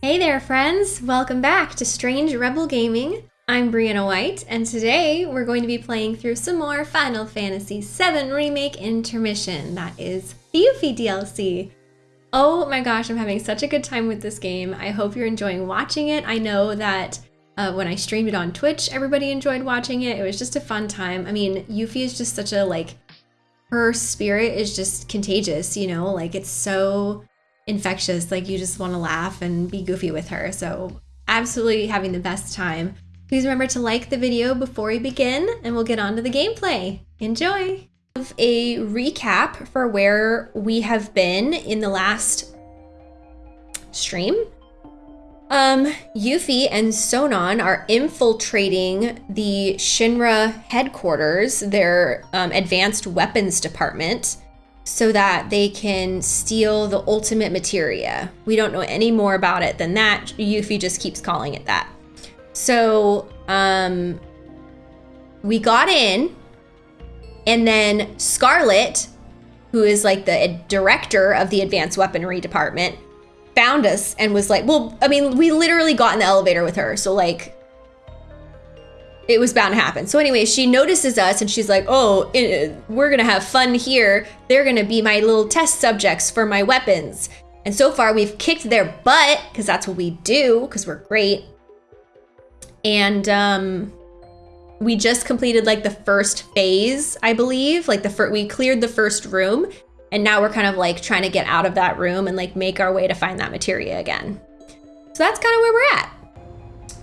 Hey there, friends! Welcome back to Strange Rebel Gaming. I'm Brianna White, and today we're going to be playing through some more Final Fantasy VII Remake Intermission. That is the Yuffie DLC. Oh my gosh, I'm having such a good time with this game. I hope you're enjoying watching it. I know that uh, when I streamed it on Twitch, everybody enjoyed watching it. It was just a fun time. I mean, Yuffie is just such a, like, her spirit is just contagious, you know? Like, it's so infectious. Like, you just want to laugh and be goofy with her. So, absolutely having the best time. Please remember to like the video before we begin, and we'll get on to the gameplay. Enjoy! A recap for where we have been in the last stream. Um, Yuffie and Sonon are infiltrating the Shinra headquarters, their um, advanced weapons department, so that they can steal the ultimate materia. We don't know any more about it than that. Yuffie just keeps calling it that. So, um, we got in, and then Scarlet, who is like the director of the advanced weaponry department, found us and was like, well, I mean, we literally got in the elevator with her. So, like, it was bound to happen. So, anyway, she notices us and she's like, oh, we're to have fun here. They're to be my little test subjects for my weapons. And so far, we've kicked their butt because that's what we do because we're great and um, we just completed like the first phase, I believe. Like the first, we cleared the first room, and now we're kind of like trying to get out of that room and like make our way to find that materia again. So that's kind of where we're at.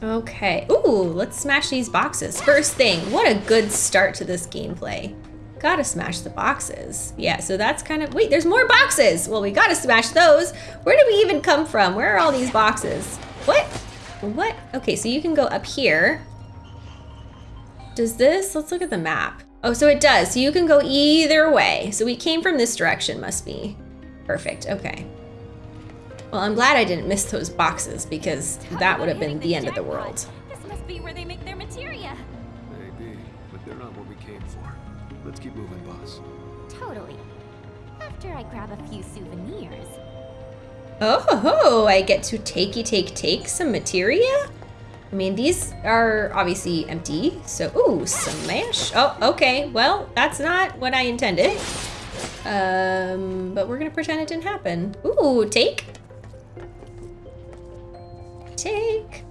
Okay. Ooh, let's smash these boxes. First thing, what a good start to this gameplay. Gotta smash the boxes. Yeah, so that's kind of, wait, there's more boxes. Well, we gotta smash those. Where did we even come from? Where are all these boxes? What? What? Okay, so you can go up here. Does this, let's look at the map. Oh, so it does. So you can go either way. So we came from this direction, must be. Perfect, okay. Well, I'm glad I didn't miss those boxes because that would have been the end of the world. This must be where they make their materia. Maybe, but they're not what we came for. Let's keep moving, boss. Totally. After I grab a few souvenirs. Oh, ho, ho, I get to takey take take some materia? I mean, these are obviously empty, so, ooh, smash. Oh, okay, well, that's not what I intended. Um, but we're gonna pretend it didn't happen. Ooh, take. Take.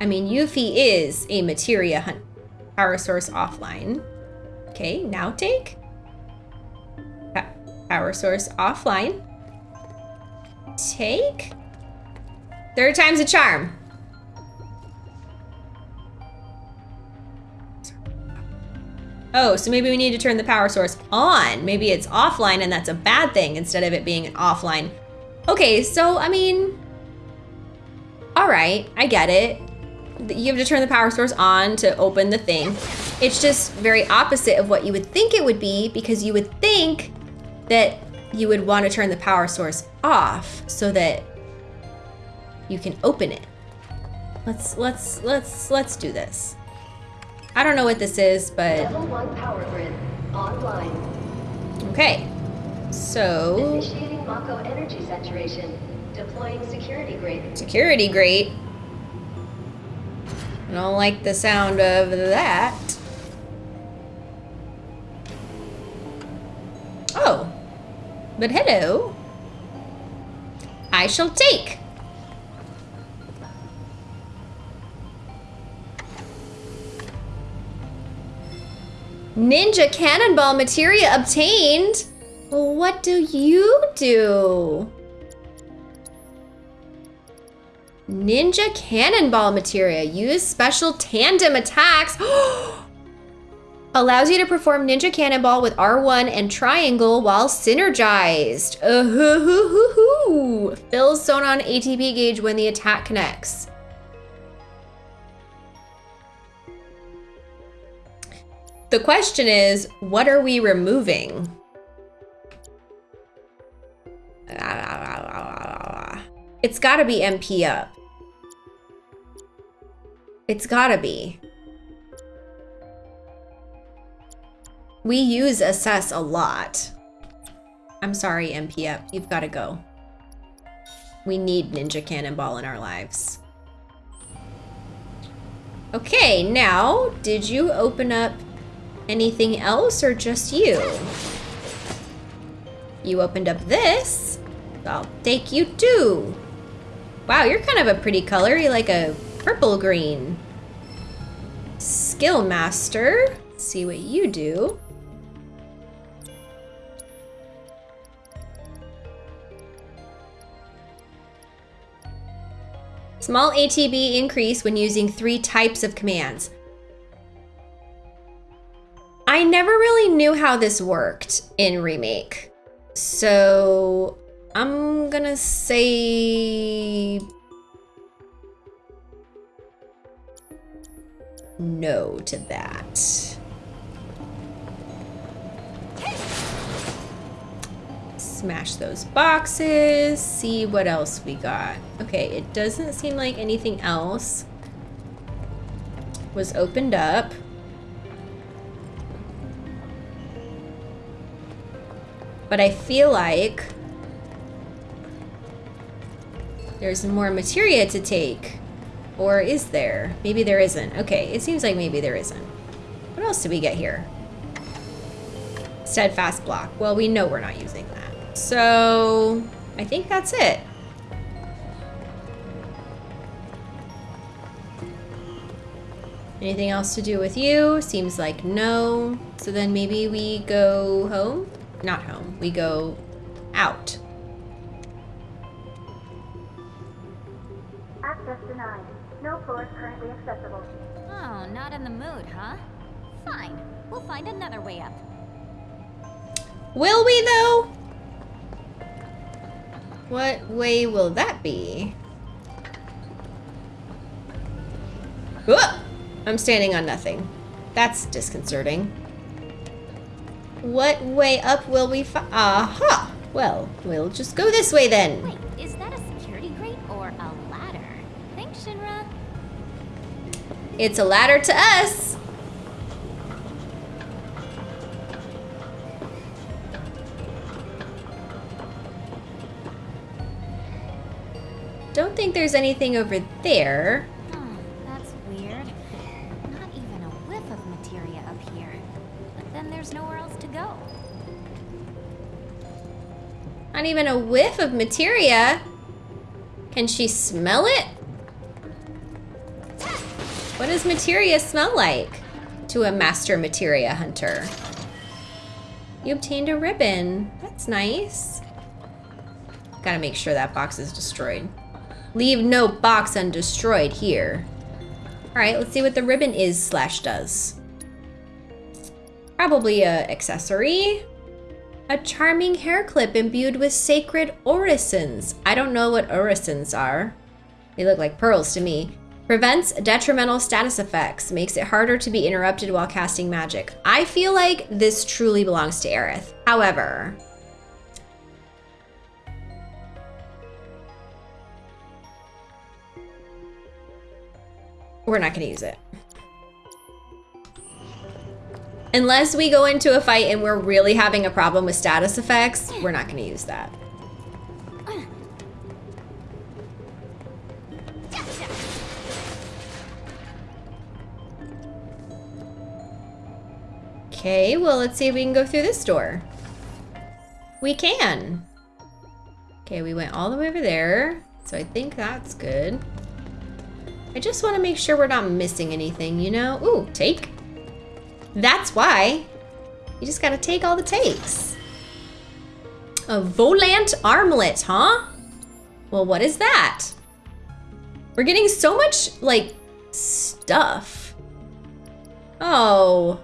I mean, Yuffie is a materia hunt power source offline. Okay, now take. Power source offline. Take. Third time's a charm. Oh, so maybe we need to turn the power source on. Maybe it's offline and that's a bad thing instead of it being an offline. Okay, so I mean, all right, I get it. You have to turn the power source on to open the thing. It's just very opposite of what you would think it would be because you would think that you would want to turn the power source off so that you can open it. Let's let's let's let's do this. I don't know what this is, but Level one power grid online. okay. So Initiating Mako energy saturation. Deploying security grade. security grate. I don't like the sound of that. Oh, but hello. I shall take. Ninja Cannonball materia obtained. What do you do? Ninja Cannonball materia. Use special tandem attacks. Allows you to perform Ninja Cannonball with R1 and triangle while synergized. Uh -hoo -hoo -hoo -hoo. Fills Sonon ATB gauge when the attack connects. The question is, what are we removing? It's gotta be MP up. It's gotta be. We use assess a lot. I'm sorry, MP up. You've gotta go. We need Ninja Cannonball in our lives. Okay, now, did you open up anything else or just you? You opened up this. I'll take you too. Wow, you're kind of a pretty color. You're like a purple green. Skill Master. See what you do. Small ATB increase when using three types of commands. I never really knew how this worked in Remake. So I'm gonna say no to that. Smash those boxes, see what else we got. Okay, it doesn't seem like anything else was opened up. But I feel like there's more materia to take. Or is there? Maybe there isn't. Okay, it seems like maybe there isn't. What else did we get here? Steadfast block. Well, we know we're not using that. So I think that's it. Anything else to do with you? Seems like no. So then maybe we go home? Not home. We go out. Fine. We'll find another way up. Will we though? What way will that be? Whoa! I'm standing on nothing. That's disconcerting. What way up will we fi- Aha! Well, we'll just go this way then. Wait, is that a security grate or a ladder? Thanks, Shinra. It's a ladder to us. Don't think there's anything over there. Hmm, that's weird. Not even a whiff of materia up here. But then there's nowhere else to go. Not even a whiff of materia. Can she smell it? What does materia smell like to a master materia hunter? You obtained a ribbon. That's nice. Gotta make sure that box is destroyed. Leave no box undestroyed here. All right, let's see what the ribbon is slash does. Probably a accessory. A charming hair clip imbued with sacred orisons. I don't know what orisons are. They look like pearls to me. Prevents detrimental status effects. Makes it harder to be interrupted while casting magic. I feel like this truly belongs to Aerith. However, we're not going to use it. Unless we go into a fight and we're really having a problem with status effects, we're not going to use that. Okay, well, let's see if we can go through this door. We can. Okay, we went all the way over there. So I think that's good. I just want to make sure we're not missing anything, you know? Ooh, take. That's why. You just gotta take all the takes. A volant armlet, huh? Well, what is that? We're getting so much, like, stuff. Oh.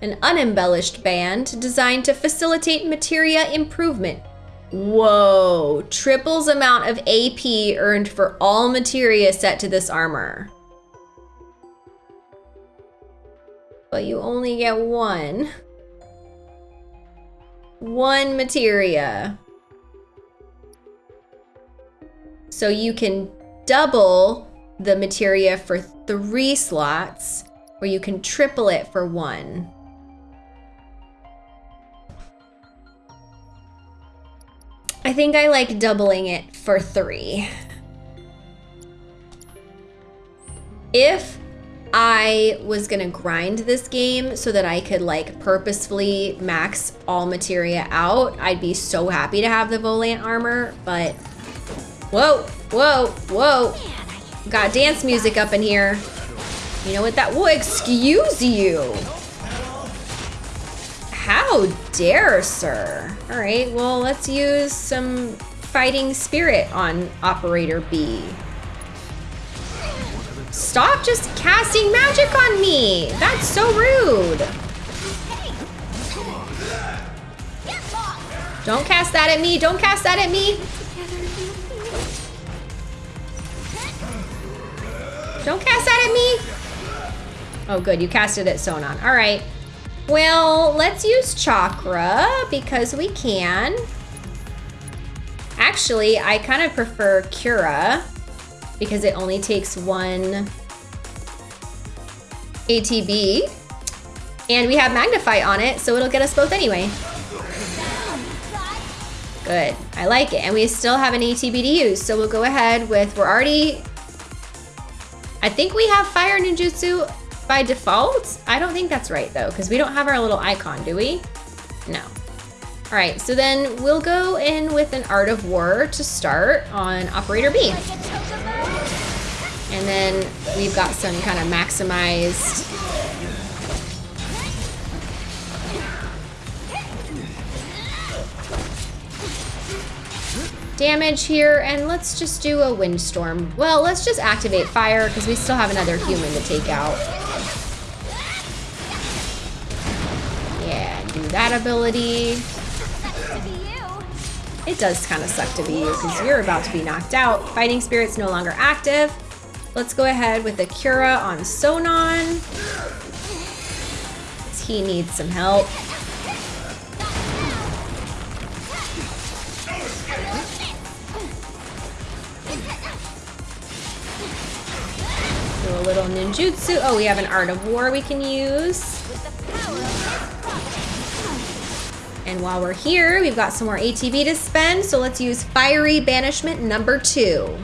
An unembellished band designed to facilitate materia improvement. Whoa, triples amount of AP earned for all materia set to this armor. But you only get one. One materia. So you can double the materia for three slots, or you can triple it for one. I think I like doubling it for three. If I was gonna grind this game so that I could like purposefully max all materia out, I'd be so happy to have the Volant armor, but whoa, whoa, whoa. Got dance music up in here. You know what that, whoa, excuse you. How dare, sir. All right, well, let's use some fighting spirit on Operator B. Stop just casting magic on me. That's so rude. Don't cast that at me. Don't cast that at me. Don't cast that at me. Oh, good. You casted it at Sonon. All right. Well, let's use chakra because we can. Actually, I kind of prefer Cura because it only takes one ATB. And we have Magnify on it, so it'll get us both anyway. Good, I like it. And we still have an ATB to use, so we'll go ahead with, we're already, I think we have Fire Ninjutsu by default. I don't think that's right though, because we don't have our little icon, do we? No. All right, so then we'll go in with an Art of War to start on Operator B. And then we've got some kind of maximized damage here, and let's just do a windstorm. Well, let's just activate fire because we still have another human to take out. Yeah, do that ability. It does kind of suck to be you because you're about to be knocked out. Fighting Spirit's no longer active. Let's go ahead with a Cura on Sonon. He needs some help. A little ninjutsu. Oh, we have an Art of War we can use. And while we're here, we've got some more ATB to spend, so let's use Fiery Banishment number two.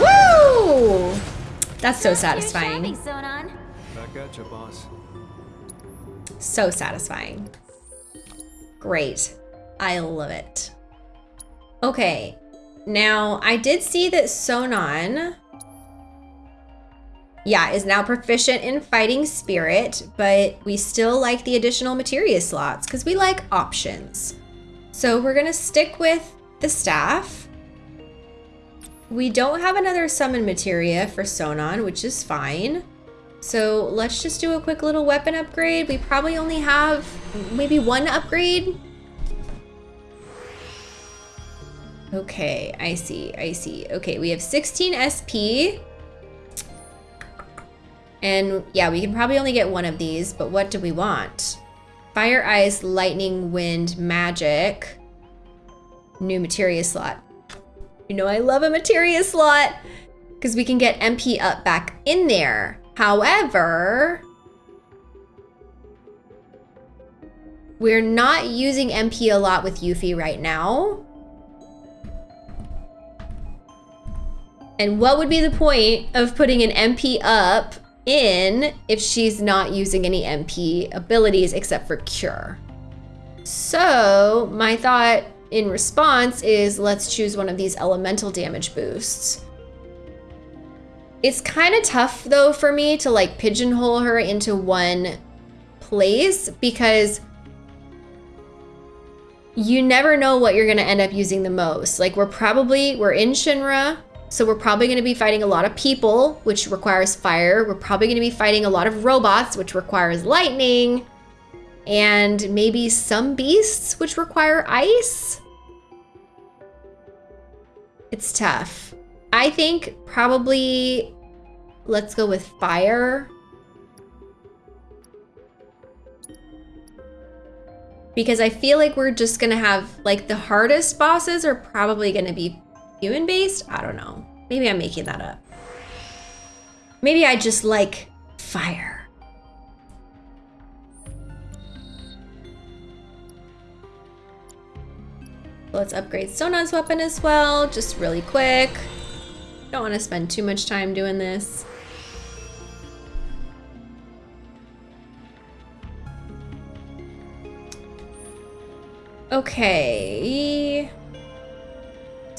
Woo! That's so satisfying. So satisfying. Great. I love it. Okay, now I did see that Sonon, yeah, is now proficient in fighting spirit, but we still like the additional materia slots because we like options. So we're gonna stick with the staff. We don't have another summon materia for Sonon, which is fine. So let's just do a quick little weapon upgrade. We probably only have maybe one upgrade. Okay, I see, I see. Okay, we have 16 SP. And yeah, we can probably only get one of these, but what do we want? Fire Ice, Lightning, Wind, Magic. New materia slot. You know I love a materia slot because we can get MP up back in there. However, we're not using MP a lot with Yuffie right now. And what would be the point of putting an MP up in if she's not using any MP abilities except for Cure? So my thought in response is let's choose one of these elemental damage boosts. It's kind of tough though for me to like pigeonhole her into one place because you never know what you're to end up using the most. Like we're probably, we're in Shinra, so we're probably going to be fighting a lot of people, which requires fire. We're probably going to be fighting a lot of robots, which requires lightning. And maybe some beasts, which require ice. It's tough. I think probably let's go with fire. Because I feel like we're just gonna have, like the hardest bosses are probably gonna be human based? I don't know. Maybe I'm making that up. Maybe I just like fire. Let's upgrade Sonon's weapon as well, just really quick. Don't want to spend too much time doing this. Okay.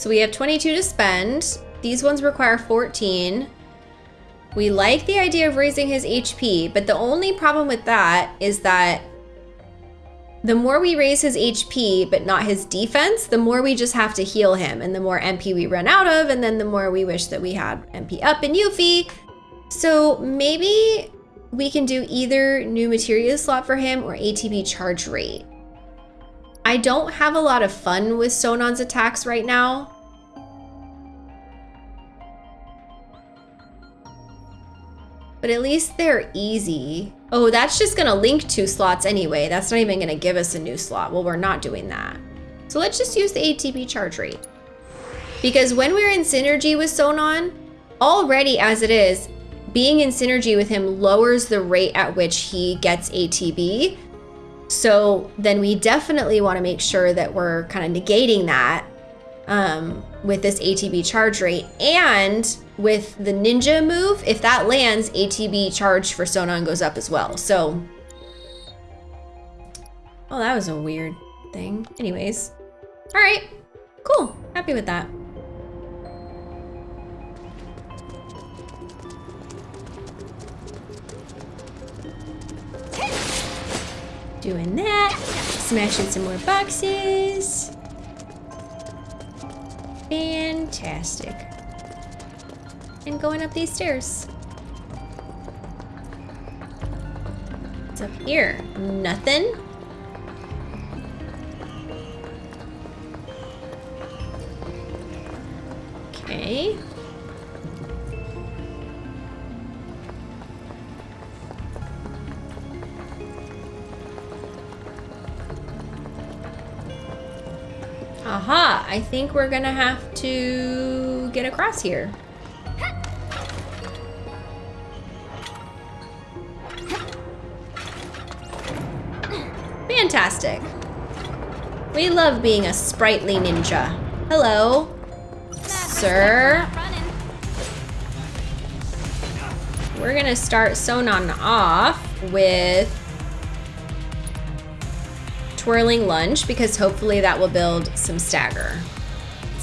So we have 22 to spend. These ones require 14. We like the idea of raising his HP, but the only problem with that is that the more we raise his HP, but not his defense, the more we just have to heal him, and the more MP we run out of, and then the more we wish that we had MP up in Yuffie. So maybe we can do either new materia slot for him or ATB charge rate. I don't have a lot of fun with Sonon's attacks right now. But at least they're easy. Oh, that's just gonna link two slots anyway. That's not even gonna give us a new slot. Well, we're not doing that. So let's just use the ATB charge rate. Because when we're in synergy with Sonon, already as it is, being in synergy with him lowers the rate at which he gets ATB. So then we definitely want to make sure that we're kind of negating that um, with this ATB charge rate. And with the ninja move, if that lands, ATB charge for Sonon goes up as well. So, oh, that was a weird thing. Anyways, all right, cool. Happy with that. Doing that, smashing some more boxes. Fantastic. And going up these stairs. What's up here? Nothing? Okay. Aha, I think we're gonna have to get across here. Fantastic. We love being a sprightly ninja. Hello, sir. We're gonna start Sonon off with twirling lunge because hopefully that will build some stagger.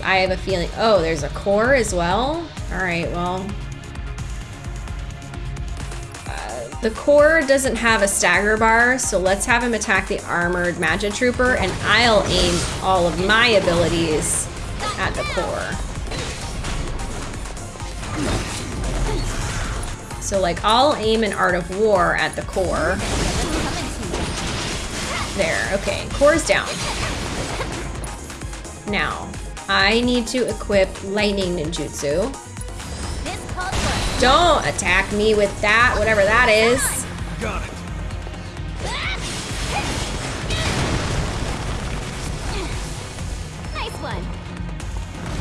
I have a feeling, oh, there's a core as well. All right, well. Uh, the core doesn't have a stagger bar, so let's have him attack the armored magic trooper and I'll aim all of my abilities at the core. So like I'll aim an art of war at the core. There, okay, core's down. Now, I need to equip lightning ninjutsu. Don't attack me with that, whatever that is. Got it. Nice one.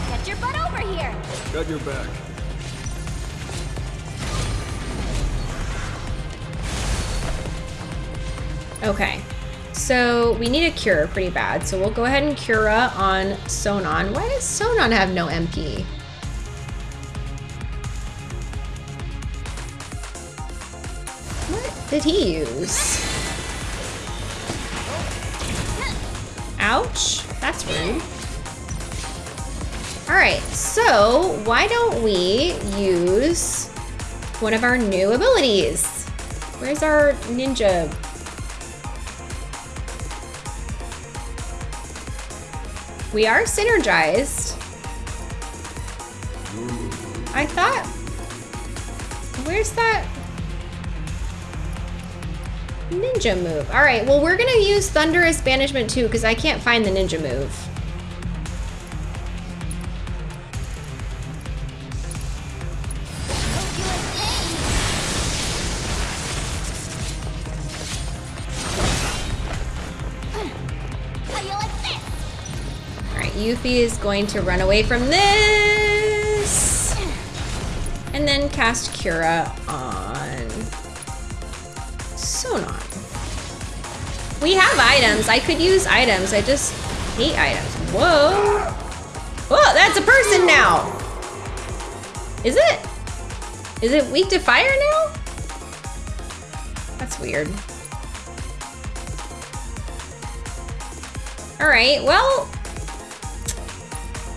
Get your butt over here. Got your back. Okay, so we need a cure pretty bad. So we'll go ahead and Cura on Sonon. Why does Sonon have no MP? What did he use? Ouch, that's rude. All right, so why don't we use one of our new abilities? Where's our ninja We are synergized. I thought... Where's that... Ninja move. All right, well, we're gonna use Thunderous Banishment too, because I can't find the ninja move. Yuffie is going to run away from this. And then cast Cura on Sonon. We have items. I could use items. I just hate items. Whoa. Whoa, that's a person now. Is it? Is it weak to fire now? That's weird. All right, well,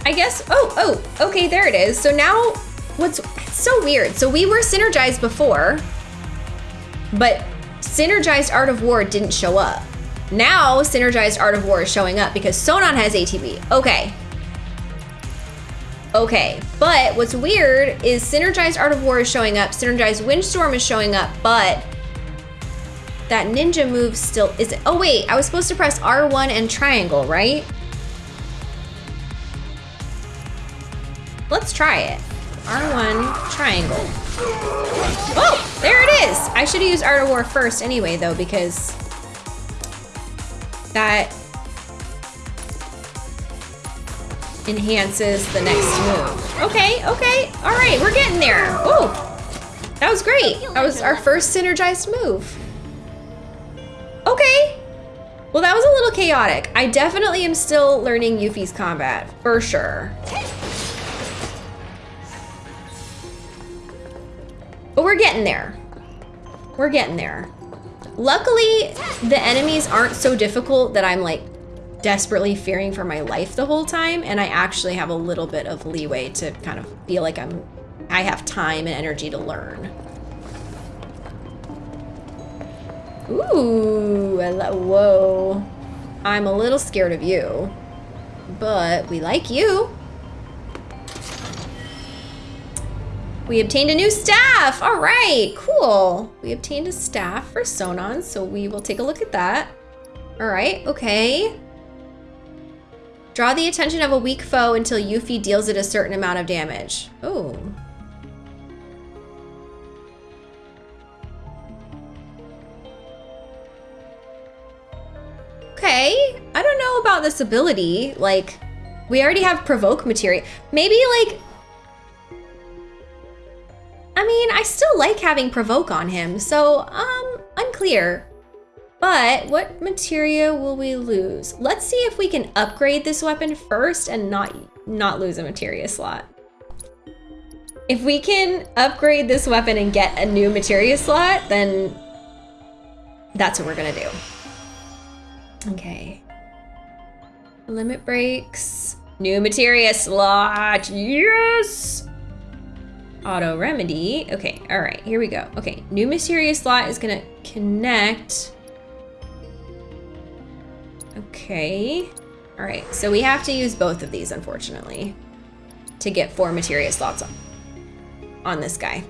I guess, oh, oh, okay, there it is. So now, what's so weird. So we were synergized before, but synergized Art of War didn't show up. Now, synergized Art of War is showing up because Sonon has ATB. Okay. Okay, but what's weird is synergized Art of War is showing up, synergized Windstorm is showing up, but that ninja move still isn't. Oh wait, I was supposed to press R1 and triangle, right? Let's try it. R1 triangle. Oh, there it is. I should have used Art of War first anyway though because that enhances the next move. Okay, okay. All right, we're getting there. Oh, that was great. That was our first synergized move. Okay. Well, that was a little chaotic. I definitely am still learning Yuffie's combat, for sure. But we're getting there. We're getting there. Luckily, the enemies aren't so difficult that I'm like desperately fearing for my life the whole time, and I actually have a little bit of leeway to kind of feel like I'm I have time and energy to learn. Ooh, whoa. I'm a little scared of you, but we like you. We obtained a new staff. All right, cool. We obtained a staff for Sonon, so we will take a look at that. All right, okay. Draw the attention of a weak foe until Yuffie deals it a certain amount of damage. Oh. Okay, I don't know about this ability. Like, we already have provoke materia. Maybe like I mean, I still like having provoke on him, so um, unclear. But what materia will we lose? Let's see if we can upgrade this weapon first and not not lose a materia slot. If we can upgrade this weapon and get a new materia slot, then that's what we're gonna do. Okay. Limit breaks. New materia slot. Yes! Auto remedy. Okay, all right, here we go. Okay, new mysterious slot is gonna connect. Okay, all right, so we have to use both of these, unfortunately, to get four materia slots on, on this guy.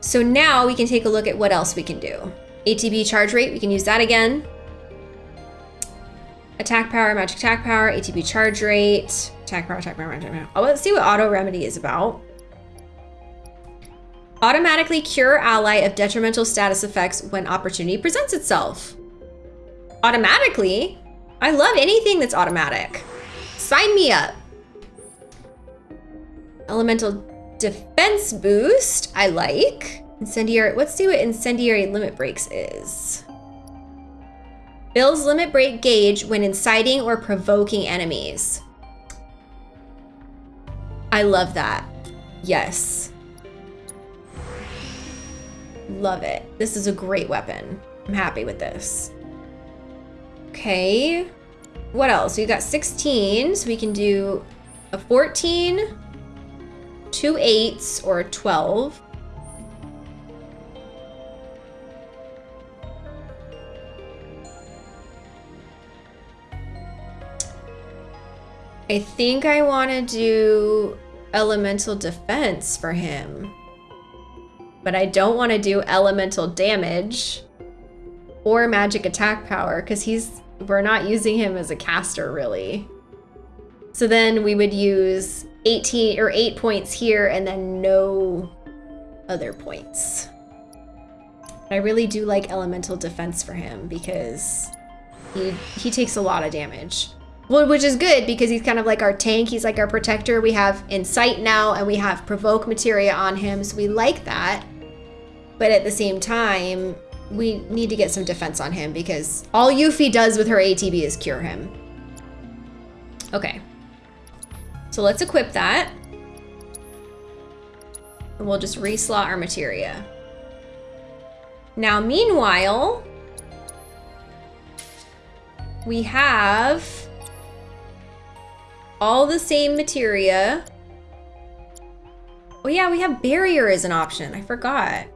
So now we can take a look at what else we can do. ATB charge rate, we can use that again. Attack power, magic attack power, ATB charge rate, attack power, attack power, attack power. Oh, let's see what auto remedy is about. Automatically cure ally of detrimental status effects when opportunity presents itself. Automatically? I love anything that's automatic. Sign me up. Elemental defense boost, I like. Incendiary, let's see what incendiary limit breaks is. Builds limit break gauge when inciting or provoking enemies. I love that. Yes. Love it. This is a great weapon. I'm happy with this. Okay. What else? We got 16, so we can do a 14, two eights, or a 12. I think I want to do elemental defense for him but I don't want to do elemental damage or magic attack power because he's we're not using him as a caster really. So then we would use 18 or 8 points here and then no other points. I really do like elemental defense for him because he he takes a lot of damage. Well, which is good because he's kind of like our tank. He's like our protector. We have Incite now and we have Provoke Materia on him. So we like that. But at the same time, we need to get some defense on him because all Yuffie does with her ATB is cure him. Okay. So let's equip that. And we'll just reslot our materia. Now, meanwhile, we have all the same materia. Oh yeah, we have barrier as an option. I forgot.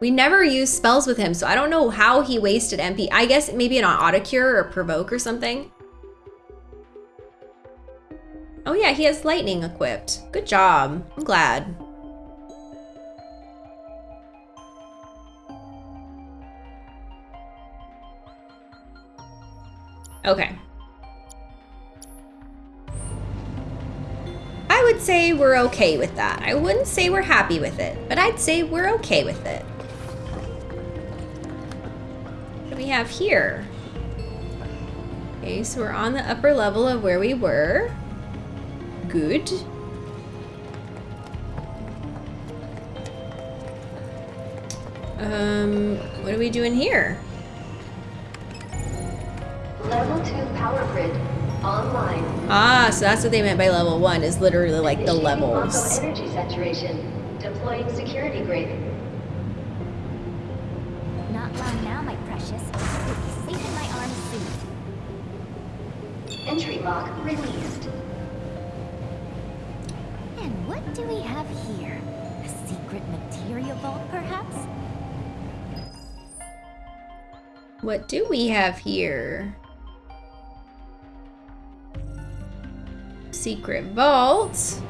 We never use spells with him, so I don't know how he wasted MP. I guess maybe an autocure or provoke or something. Oh yeah, he has lightning equipped. Good job. I'm glad. Okay. Would say we're okay with that. I wouldn't say we're happy with it, but I'd say we're okay with it. What do we have here? Okay, so we're on the upper level of where we were. Good. Um, what are we doing here? Level 2 power grid online. Ah, so that's what they meant by level one, is literally like the Initiating levels. Energy saturation. Deploying security grid. Not long now, my precious. You'll safe in my arms soon. Entry lock released. And what do we have here? A secret materia vault, perhaps? What do we have here? Secret vault.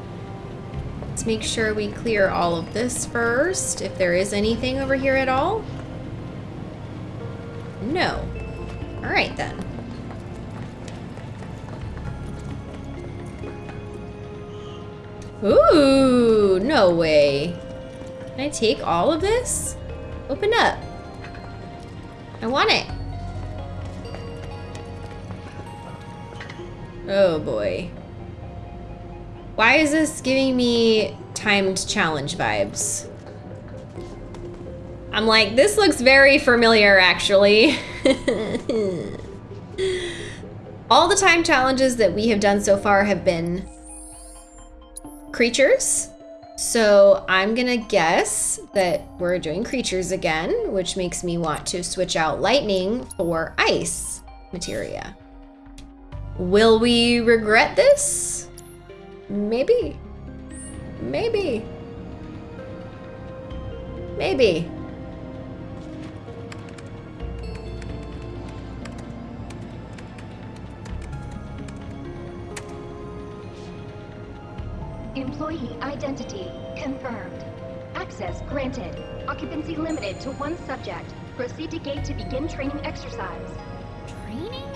Let's make sure we clear all of this first, if there is anything over here at all. No. All right then. Ooh, no way. Can I take all of this? Open up. I want it. Oh boy. Why is this giving me timed challenge vibes? I'm like, this looks very familiar actually. All the time challenges that we have done so far have been creatures. So I'm gonna guess that we're doing creatures again, which makes me want to switch out lightning for ice materia. Will we regret this? Maybe. Maybe. Maybe. Employee identity confirmed. Access granted. Occupancy limited to one subject. Proceed to gate to begin training exercise. Training?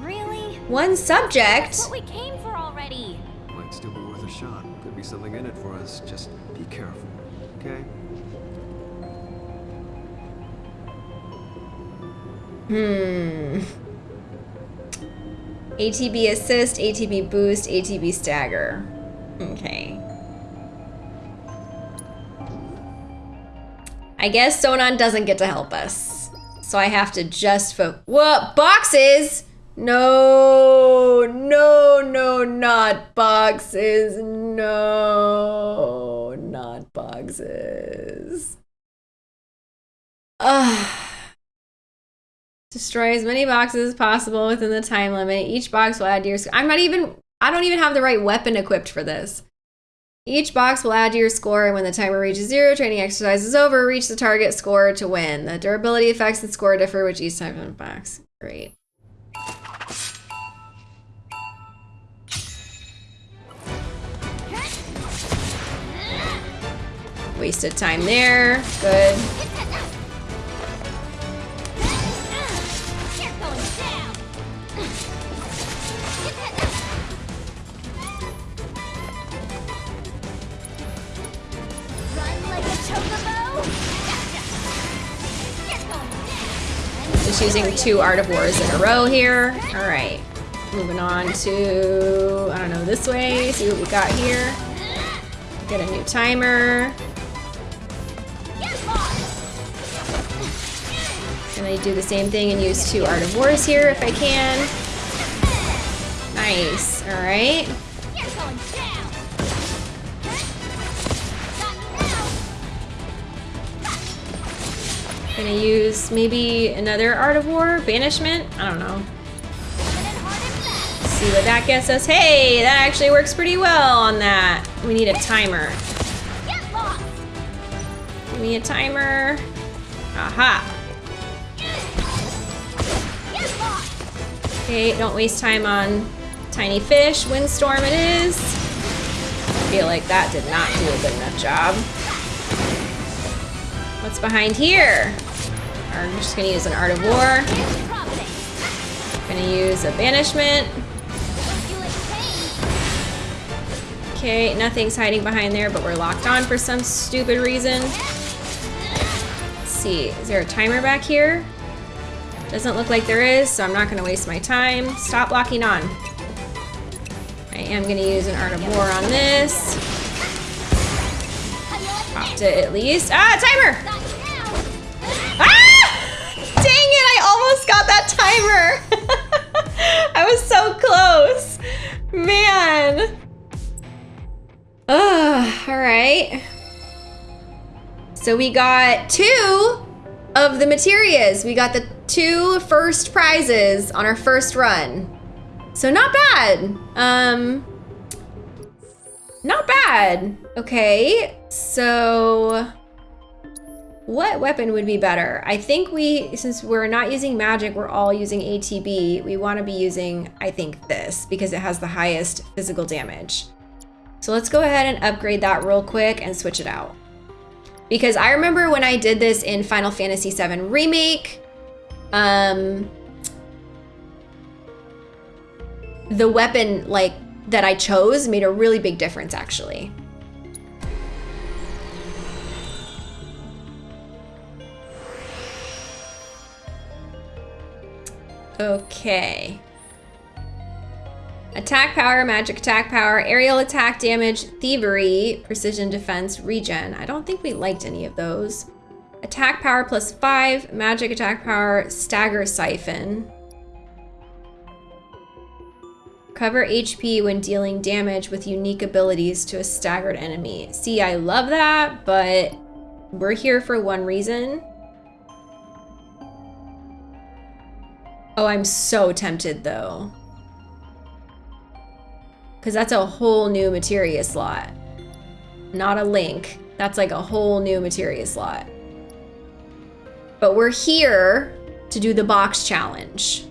Really? One subject. That's what we came something in it for us. Just be careful, okay? Hmm. ATB assist, ATB boost, ATB stagger. Okay. I guess Sonon doesn't get to help us. So I have to just fo- What? Boxes? No, no, no, not boxes. No, not boxes. Ugh. Destroy as many boxes as possible within the time limit. Each box will add to your. sc- I'm not even. I don't even have the right weapon equipped for this. Each box will add to your score, and when the timer reaches zero, training exercise is over. Reach the target score to win. The durability effects and score differ with each of box. Great. Wasted time there. Good. Using two Art of Wars in a row here. All right. Moving on to, I don't know, this way. See what we got here. Get a new timer. And I do the same thing and use two Art of Wars here if I can. Nice. All right. Gonna use maybe another Art of War? Banishment? I don't know. See what that gets us. Hey, that actually works pretty well on that. We need a timer. Give me a timer. Aha. Okay, don't waste time on tiny fish. Windstorm it is. I feel like that did not do a good enough job. What's behind here? I'm just gonna use an Art of War. Gonna use a banishment. Okay, nothing's hiding behind there, but we're locked on for some stupid reason. Let's see, is there a timer back here? Doesn't look like there is, so I'm not gonna waste my time. Stop locking on. I am gonna use an Art of War on this. Popped it at least. Ah, timer! I almost got that timer. I was so close. Man. Ugh, all right. So we got two of the materials. We got the two first prizes on our first run. So not bad. Um, not bad. Okay, so what weapon would be better? I think we, since we're not using magic, we're all using ATB. We want to be using, I think, this because it has the highest physical damage. So let's go ahead and upgrade that real quick and switch it out. Because I remember when I did this in Final Fantasy VII Remake, um, the weapon like that I chose made a really big difference actually. Okay. Attack power, magic attack power, aerial attack damage, thievery, precision defense, regen. I don't think we liked any of those. Attack power plus five, magic attack power, stagger siphon. Cover HP when dealing damage with unique abilities to a staggered enemy. See, I love that, but we're here for one reason. Oh, I'm so tempted though. Because that's a whole new materia slot. Not a link. That's like a whole new materia slot. But we're here to do the box challenge.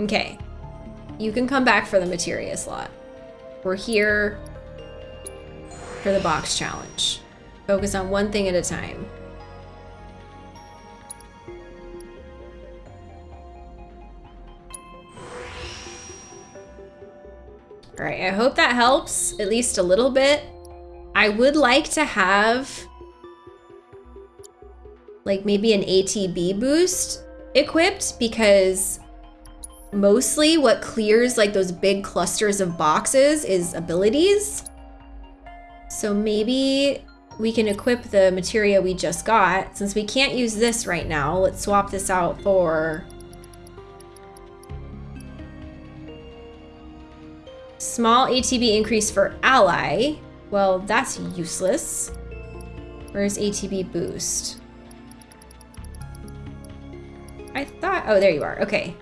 Okay. You can come back for the materia slot. We're here for the box challenge. Focus on one thing at a time. All right, I hope that helps at least a little bit. I would like to have like maybe an ATB boost equipped because mostly what clears like those big clusters of boxes is abilities. So maybe we can equip the materia we just got. Since we can't use this right now, let's swap this out for small ATB increase for ally. Well, that's useless. Where's ATB boost? I thought, oh, there you are. Okay.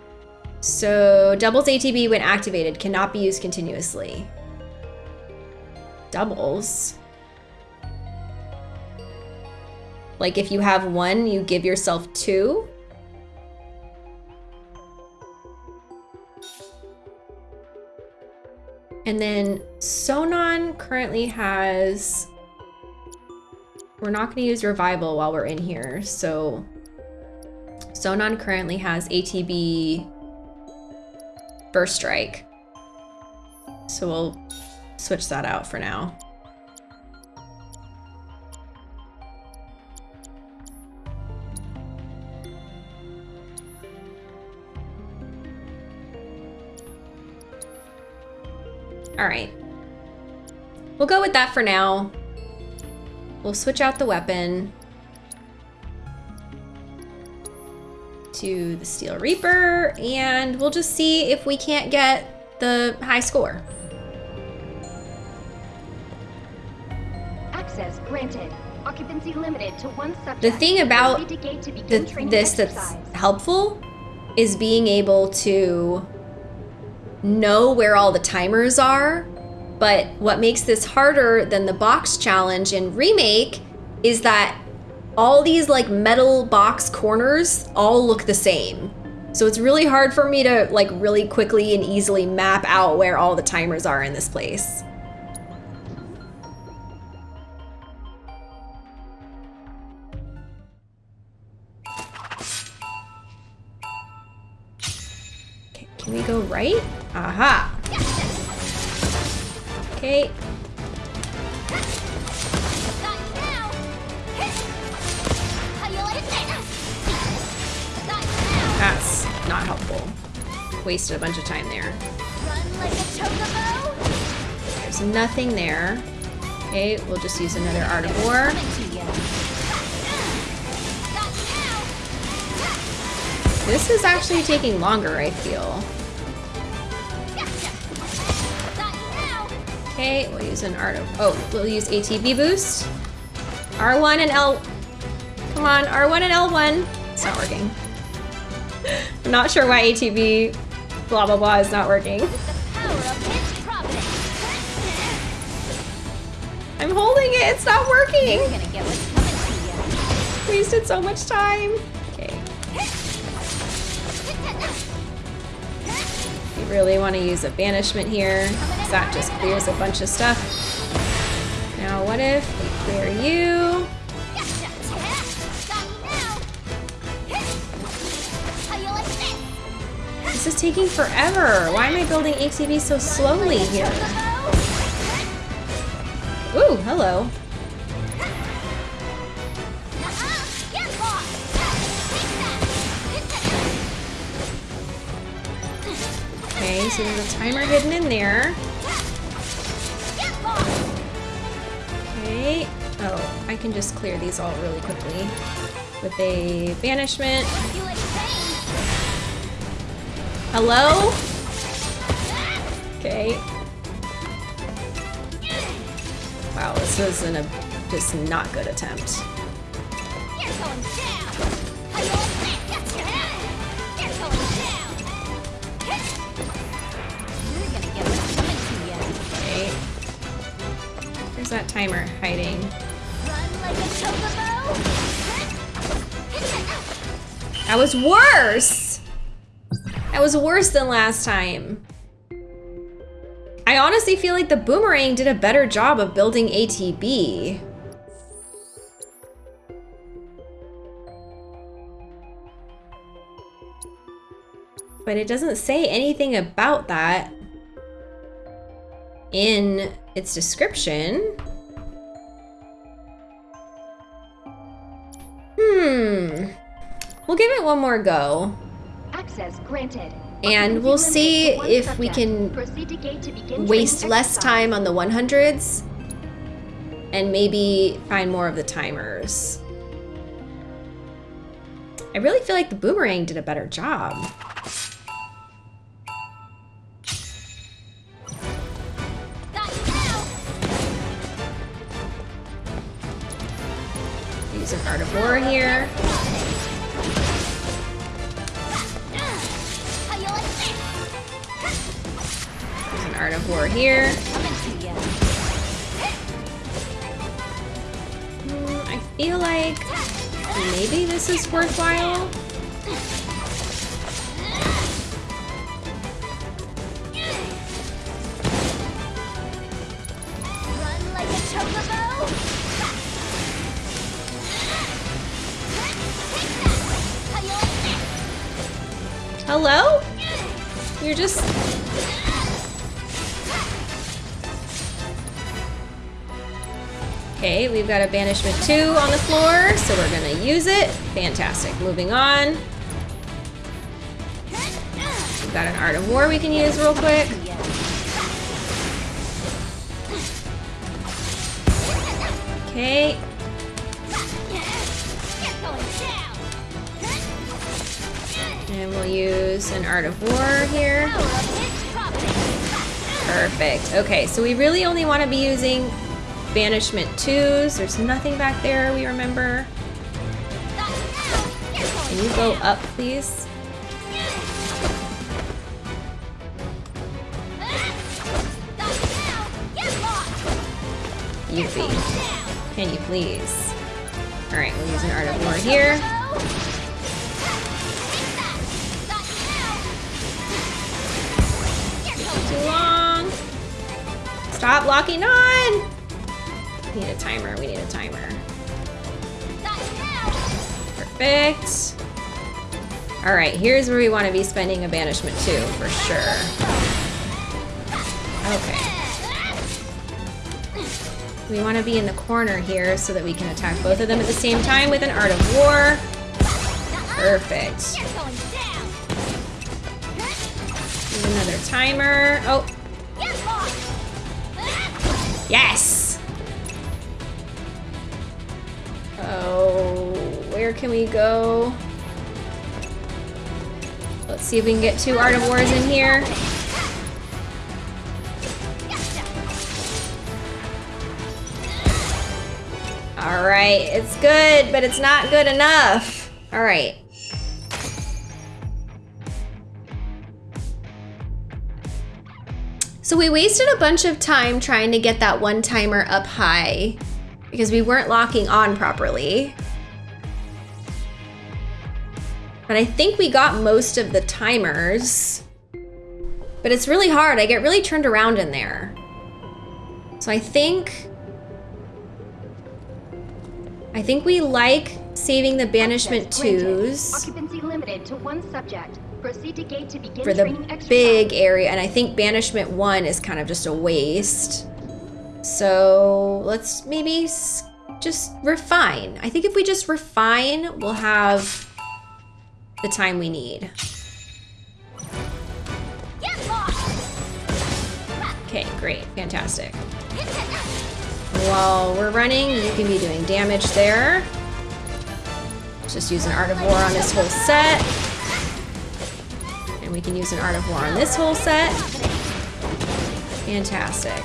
So doubles ATB when activated cannot be used continuously. Doubles? Like if you have one, you give yourself two? And then Sonon currently has... We're not going to use Revival while we're in here, so... Sonon currently has ATB First Strike. So we'll switch that out for now. All right. We'll go with that for now. We'll switch out the weapon. to the Steel Reaper, and we'll just see if we can't get the high score. Granted. Occupancy limited to one subject. The thing about the, this that's helpful is being able to know where all the timers are. But what makes this harder than the box challenge in Remake is that all these like metal box corners all look the same. So it's really hard for me to like really quickly and easily map out where all the timers are in this place. Right? Aha. Okay, that's not helpful. Wasted a bunch of time there. There's nothing there. Okay, we'll just use another Art of War. This is actually taking longer, I feel. Okay, we'll use an Art of... Oh, we'll use ATB boost. R1 and L... Come on, R1 and L1. It's not working. I'm not sure why ATB blah blah blah is not working. Power of his providence! I'm holding it, it's not working. You're gonna get what's coming to you. Wasted so much time. Okay, you really want to use a banishment here. 'Cause That just clears a bunch of stuff. Now what if we clear you? This is taking forever. Why am I building ATB so slowly here? Ooh, hello. Okay, so there's a timer hidden in there. Oh, I can just clear these all really quickly with a banishment. Hello? Okay. Wow, this was an, a just not good attempt. Okay. Where's that timer hiding? That was worse! That was worse than last time. I honestly feel like the boomerang did a better job of building ATB. But it doesn't say anything about that in its description. Hmm. We'll give it one more go. Access granted. And we'll see if we can waste less time on the 100s and maybe find more of the timers. I really feel like the boomerang did a better job. Use an Art of War here. Use an War here. Hmm, I feel like maybe this is worthwhile. Run like a chocobo! Hello? You're just... Okay, we've got a Banishment 2 on the floor, so we're gonna use it. Fantastic. Moving on. We've got an Art of War we can use real quick. Okay, And we'll use an Art of War here. Perfect. Okay, so we really only want to be using Banishment 2s. There's nothing back there we remember. Can you go up, please? Yuffie. Can you please? Alright, we'll use an Art of War here. Too long. Stop locking on! We need a timer, we need a timer. Perfect. Alright, here's where we want to be spending a banishment too, for sure. Okay. We want to be in the corner here so that we can attack both of them at the same time with an Art of War. Perfect. Another timer. Oh. Yes! Oh, where can we go? Let's see if we can get two Art of Wars in here. All right, it's good, but it's not good enough. All So we wasted a bunch of time trying to get that one timer up high because we weren't locking on properly. But I think we got most of the timers. But it's really hard. I get really turned around in there. So I think... I think we like saving the banishment Access twos Occupancy limited to one subject. Proceed to gate to begin for the big area, and I think banishment one is kind of just a waste. So let's maybe just refine. I think if we just refine, we'll have the time we need. Okay, great, fantastic. While we're running, you can be doing damage there. Just use an Art of War on this whole set. And we can use an Art of War on this whole set. Fantastic.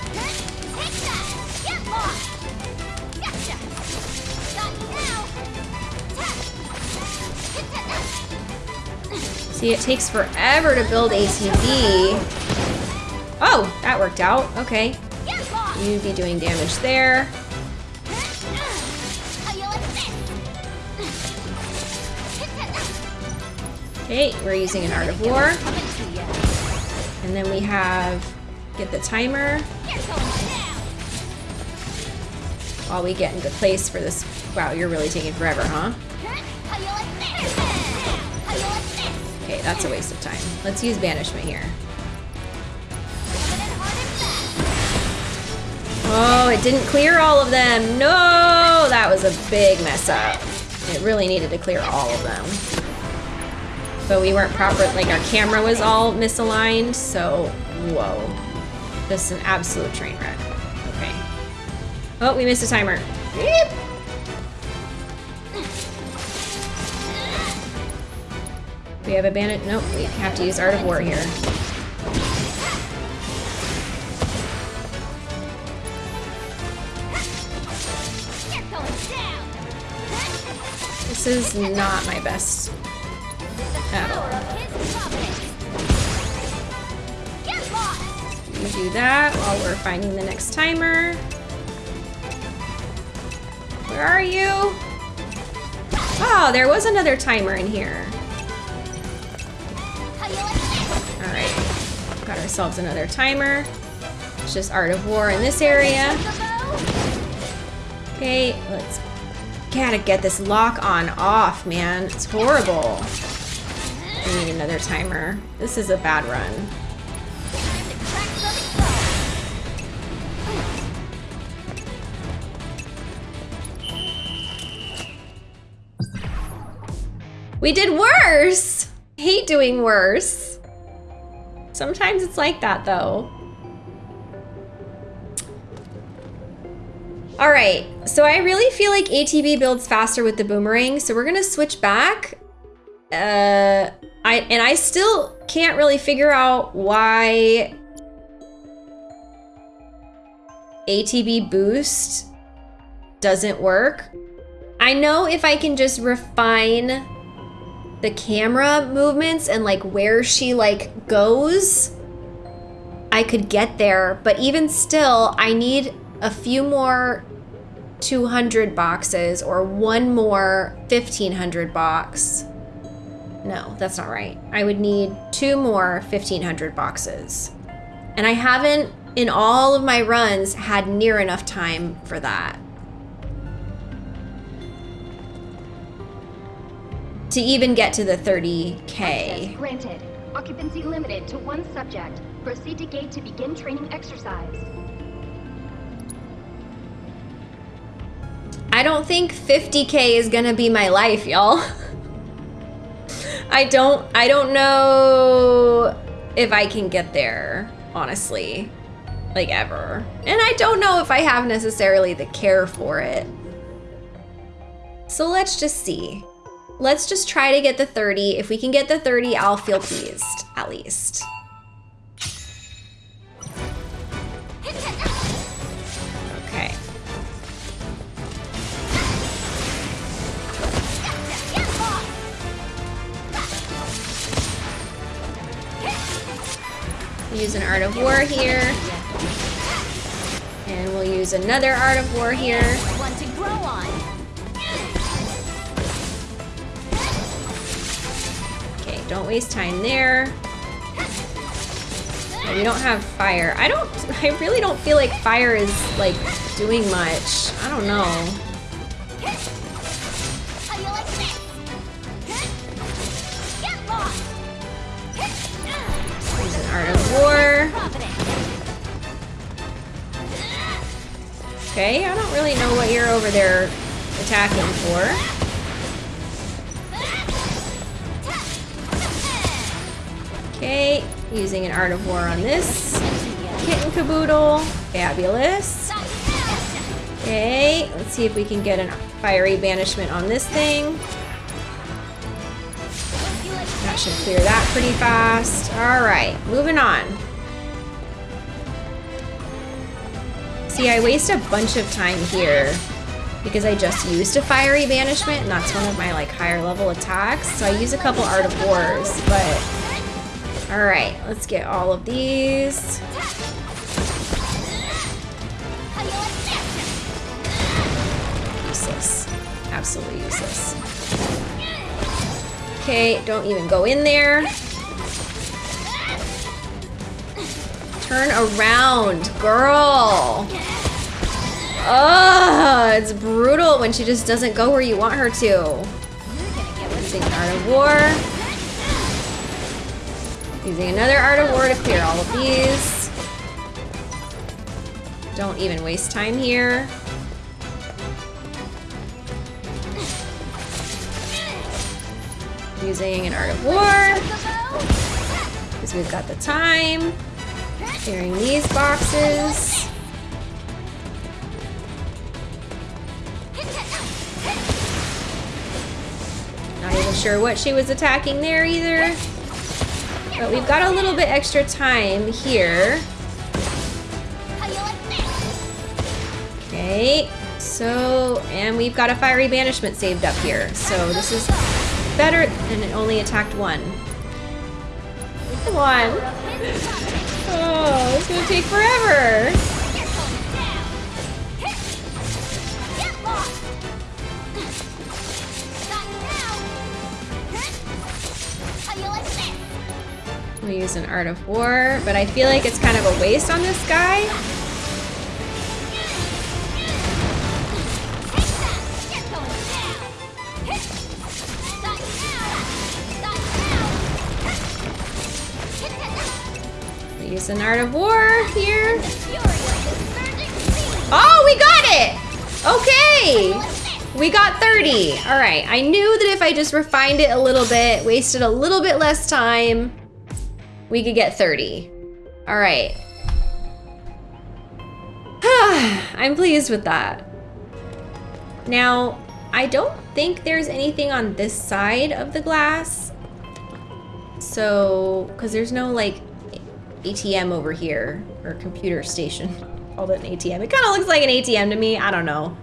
See, it takes forever to build ATB. Oh, that worked out. Okay. You'd be doing damage there. Okay, we're using an Art of War. And then we have get the timer while we get into place for this. Wow, you're really taking forever, huh? Okay, that's a waste of time. Let's use banishment here. Oh, it didn't clear all of them. No, that was a big mess up. It really needed to clear all of them. But we weren't proper, like our camera was all misaligned, so whoa. This is an absolute train wreck. Okay. Oh, we missed a timer. Beep. We have a bandit. Nope, we have to use Art of War here. This is not my best do that while we're finding the next timer. Where are you? Oh, there was another timer in here. Alright. Got ourselves another timer. It's just Art of War in this area. Okay, let's gotta get this lock on off, man. It's horrible. We need another timer. This is a bad run. We did worse! Hate doing worse. Sometimes it's like that though. All right, so I really feel like ATB builds faster with the boomerang, so we're gonna switch back. Uh, I and I still can't really figure out why ATB boost doesn't work. I know if I can just refine the camera movements and like where she like goes, I could get there, but even still, I need a few more 200 boxes or one more 1500 box. No, that's not right. I would need two more 1500 boxes. And I haven't, in all of my runs, had near enough time for that. To even get to the 30k. Access granted. Occupancy limited to one subject. Proceed to gate to begin training exercise. I don't think 50k is gonna be my life, y'all. I don't I don't know if I can get there, honestly. Like ever. And I don't know if I have necessarily the care for it. So let's just see. Let's just try to get the 30. If we can get the 30, I'll feel pleased, at least. Okay. Use an Art of War here. And we'll use another Art of War here. Don't waste time there. We don't have fire. I don't, I really don't feel like fire is like doing much. I don't know. Use an Art of War. Okay, I don't really know what you're over there attacking for. Okay, using an Art of War on this. Kitten Caboodle. Fabulous. Okay, let's see if we can get a fiery banishment on this thing. That should clear that pretty fast. Alright, moving on. See, I waste a bunch of time here because I just used a fiery banishment and that's one of my like higher level attacks. So I use a couple Art of Wars, but all right, let's get all of these. Useless, absolutely useless. Okay, don't even go in there. Turn around, girl. Ugh, it's brutal when she just doesn't go where you want her to. Using Art of War. Using another Art of War to clear all of these. Don't even waste time here. Using an Art of War. Because we've got the time. Clearing these boxes. Not even sure what she was attacking there either. But we've got a little bit extra time here. Okay, so, and we've got a fiery banishment saved up here. So this is better, and it only attacked one. Come on. Oh, it's gonna take forever. We use an Art of War, but I feel like it's kind of a waste on this guy. Use an Art of War here. Oh, we got it! Okay! We got 30. All right, I knew that if I just refined it a little bit, wasted a little bit less time, we could get 30. All right. I'm pleased with that. Now, I don't think there's anything on this side of the glass. So, because there's no like ATM over here or computer station. Called it an ATM. It kind of looks like an ATM to me. I don't know.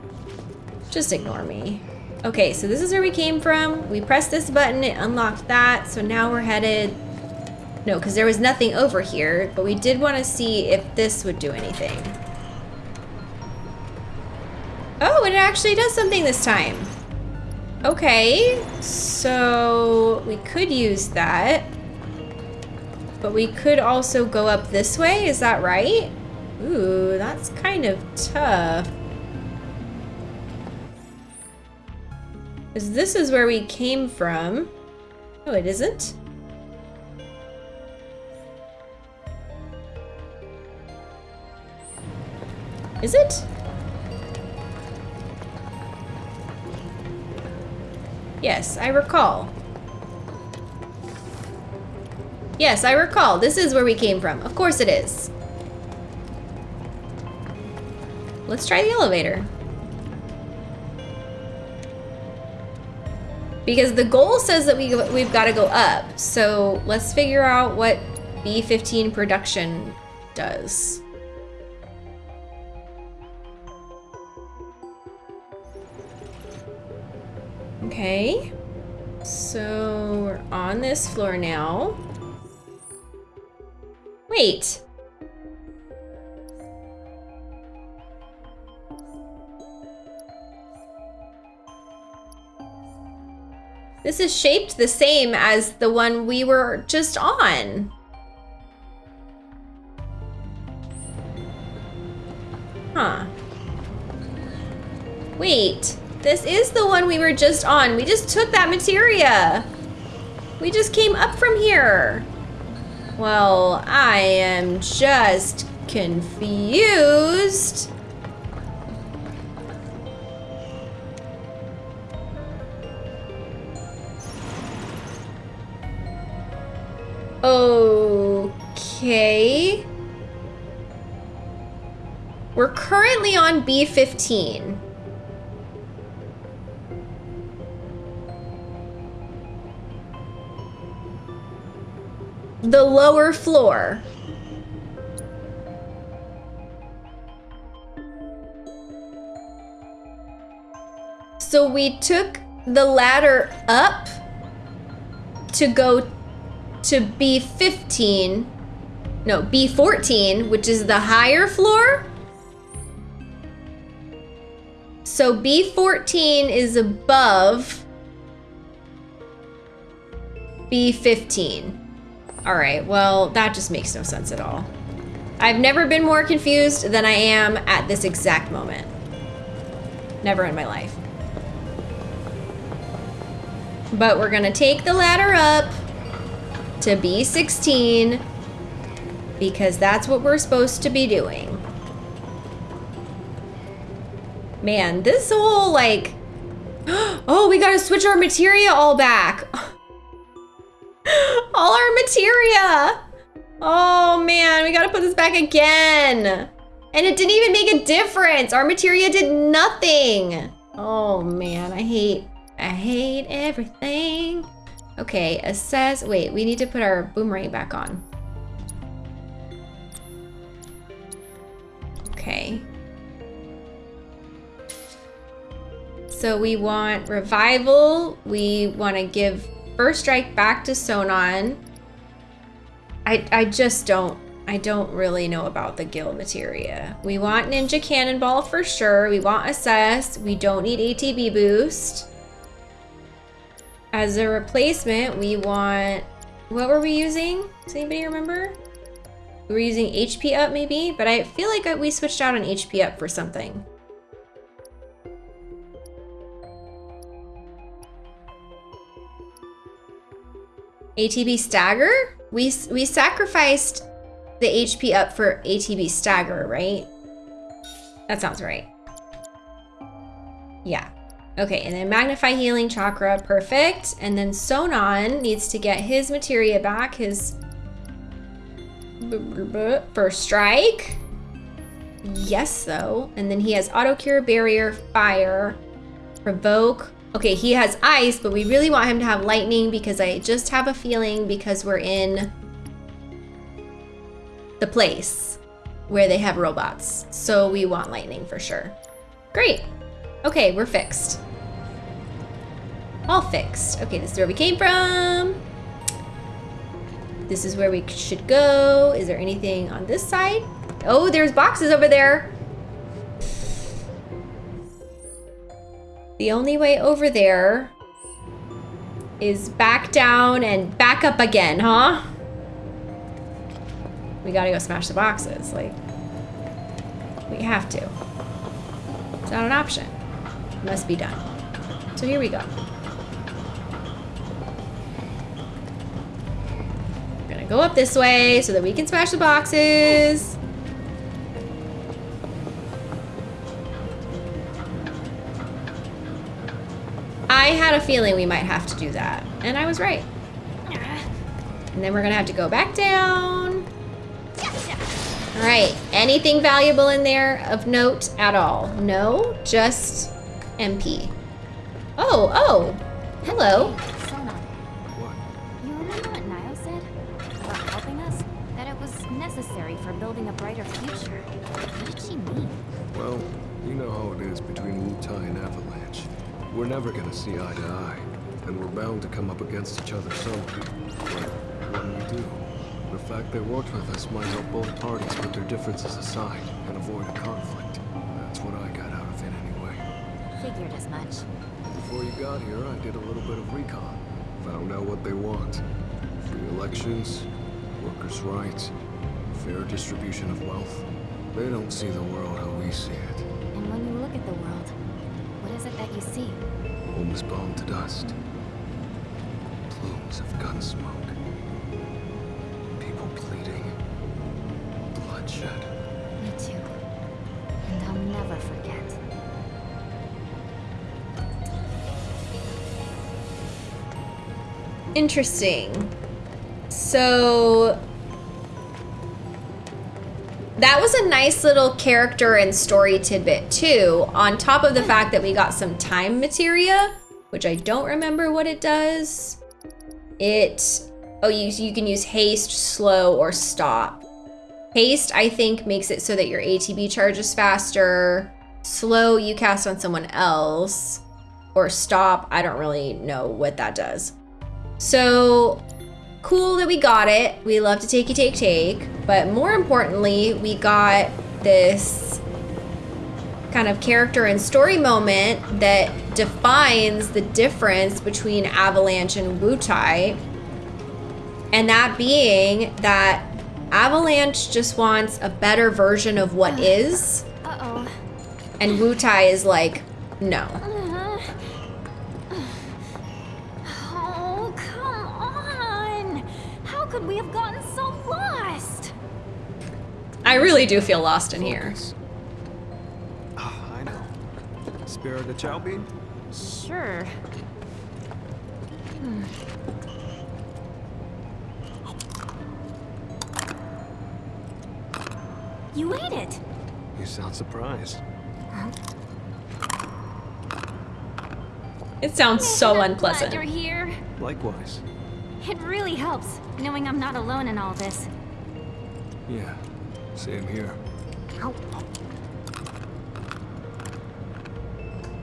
Just ignore me. Okay, so this is where we came from. We pressed this button, it unlocked that. So now we're headed. No, because there was nothing over here, but we did want to see if this would do anything. Oh, and it actually does something this time. Okay, so we could use that. But we could also go up this way, is that right? Ooh, that's kind of tough. Because this is where we came from. Oh, it isn't? Is it? Yes, I recall. Yes, I recall. This is where we came from. Of course it is. Let's try the elevator. Because the goal says that we, we've got to go up. So let's figure out what B-15 production does. Okay. So we're on this floor now. Wait. This is shaped the same as the one we were just on. Huh. Wait, this is the one we were just on. We just took that materia. We just came up from here. Well, I am just confused. Okay. We're currently on B15. The lower floor. So we took the ladder up to go to B15. No, B14, which is the higher floor. So B14 is above B15. All right, well, that just makes no sense at all. I've never been more confused than I am at this exact moment. Never in my life. But we're gonna take the ladder up to B16 because that's what we're supposed to be doing. Man, this whole like, oh, we gotta switch our materia all back. Oh man, we gotta put this back again. And it didn't even make a difference. Our materia did nothing. Oh man, I hate, I hate everything. Okay, assess, wait, we need to put our boomerang back on. Okay. So we want revival. We want to give first strike back to Sonon. I, I just don't, I don't really know about the guild materia. We want Ninja Cannonball for sure. We want Assess. We don't need ATB boost. As a replacement, we want, what were we using? Does anybody remember? We were using HP up maybe, but I feel like we switched out on HP up for something. ATB stagger? We, we sacrificed the HP up for ATB stagger, right? That sounds right. Yeah. Okay, and then Magnify Healing Chakra, perfect. And then Sonon needs to get his materia back, his first strike. Yes, though. And then he has Auto Cure, Barrier, Fire, Provoke, Okay, he has ice, but we really want him to have lightning because I just have a feeling because we're in the place where they have robots. So we want lightning for sure. Great. Okay, we're fixed. All fixed. Okay, this is where we came from. This is where we should go. Is there anything on this side? Oh, there's boxes over there. The only way over there is back down and back up again, huh? We gotta go smash the boxes. Like, we have to. It's not an option. It must be done. So here we go. We're gonna go up this way so that we can smash the boxes. I had a feeling we might have to do that, and I was right. And then we're gonna have to go back down. All right, anything valuable in there of note at all? No, just MP. Oh, oh, hello. Sona, What? you We're never gonna see eye to eye, and we're bound to come up against each other someday. But when we do, the fact they worked with us might help both parties put their differences aside and avoid a conflict. That's what I got out of it anyway. Figured as much. Before you got here, I did a little bit of recon. Found out what they want. Free elections, workers' rights, fair distribution of wealth. They don't see the world how we see it. Dust. Plumes of gun smoke. People bleeding. Bloodshed. Me too. And I'll never forget. Interesting. So that was a nice little character and story tidbit too, on top of the fact that we got some time materia, which I don't remember what it does. It oh you you can use haste, slow, or stop. Haste, I think, makes it so that your ATB charges faster. Slow, you cast on someone else. Or stop, I don't really know what that does. So cool that we got it. We love to takey take take, but more importantly, we got this kind of character and story moment that defines the difference between Avalanche and Wutai. And that being that Avalanche just wants a better version of what uh-huh. is, Uh-oh. and Wutai is like, no. Uh-huh. Oh, come on! How could we have gotten so lost? I really do feel lost in here. Spare the chow bean? Sure. Hmm. You ate it! You sound surprised. It sounds so I'm glad unpleasant. you're here. Likewise. It really helps, knowing I'm not alone in all this. Yeah, same here. It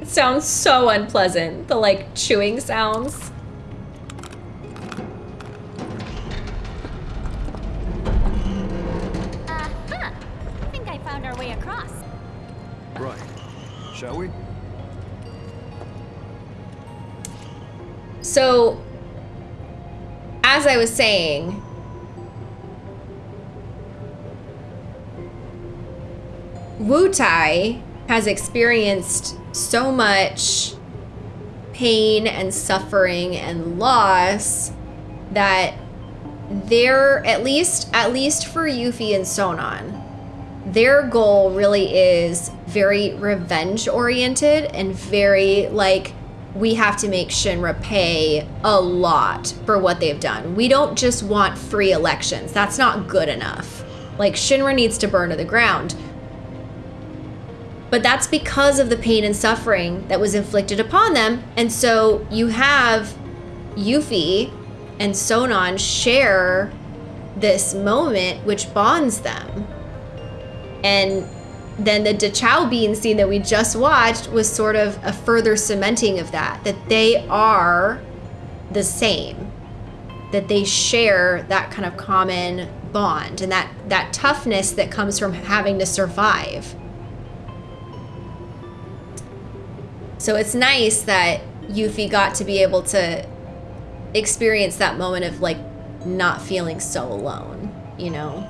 sounds so unpleasant. The like chewing sounds. Uh-huh. I think I found our way across. Right. Shall we? So, as I was saying, Wutai has experienced so much pain and suffering and loss that they're at least at least for Yuffie and Sonon, their goal really is very revenge oriented and very like we have to make Shinra pay a lot for what they've done. We don't just want free elections. That's not good enough. Like Shinra needs to burn to the ground. But that's because of the pain and suffering that was inflicted upon them. And so you have Yuffie and Sonon share this moment which bonds them. And then the Dachao Bean scene that we just watched was sort of a further cementing of that, that they are the same, that they share that kind of common bond and that, that toughness that comes from having to survive. So it's nice that Yuffie got to be able to experience that moment of like not feeling so alone, you know?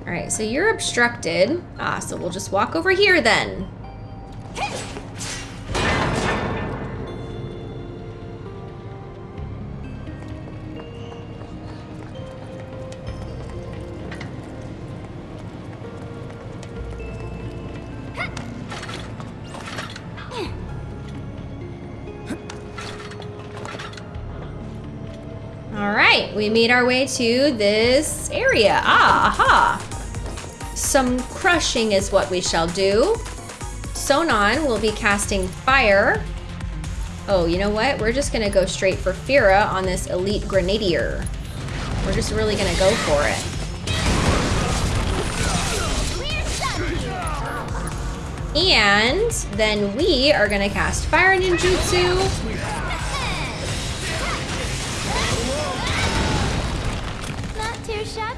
All right, so you're obstructed. Ah, so we'll just walk over here then. We made our way to this area. Ah, aha. Some crushing is what we shall do. Sonon will be casting fire. Oh, you know what? We're just gonna go straight for Fira on this elite grenadier. We're just really gonna go for it. And then we are gonna cast fire ninjutsu.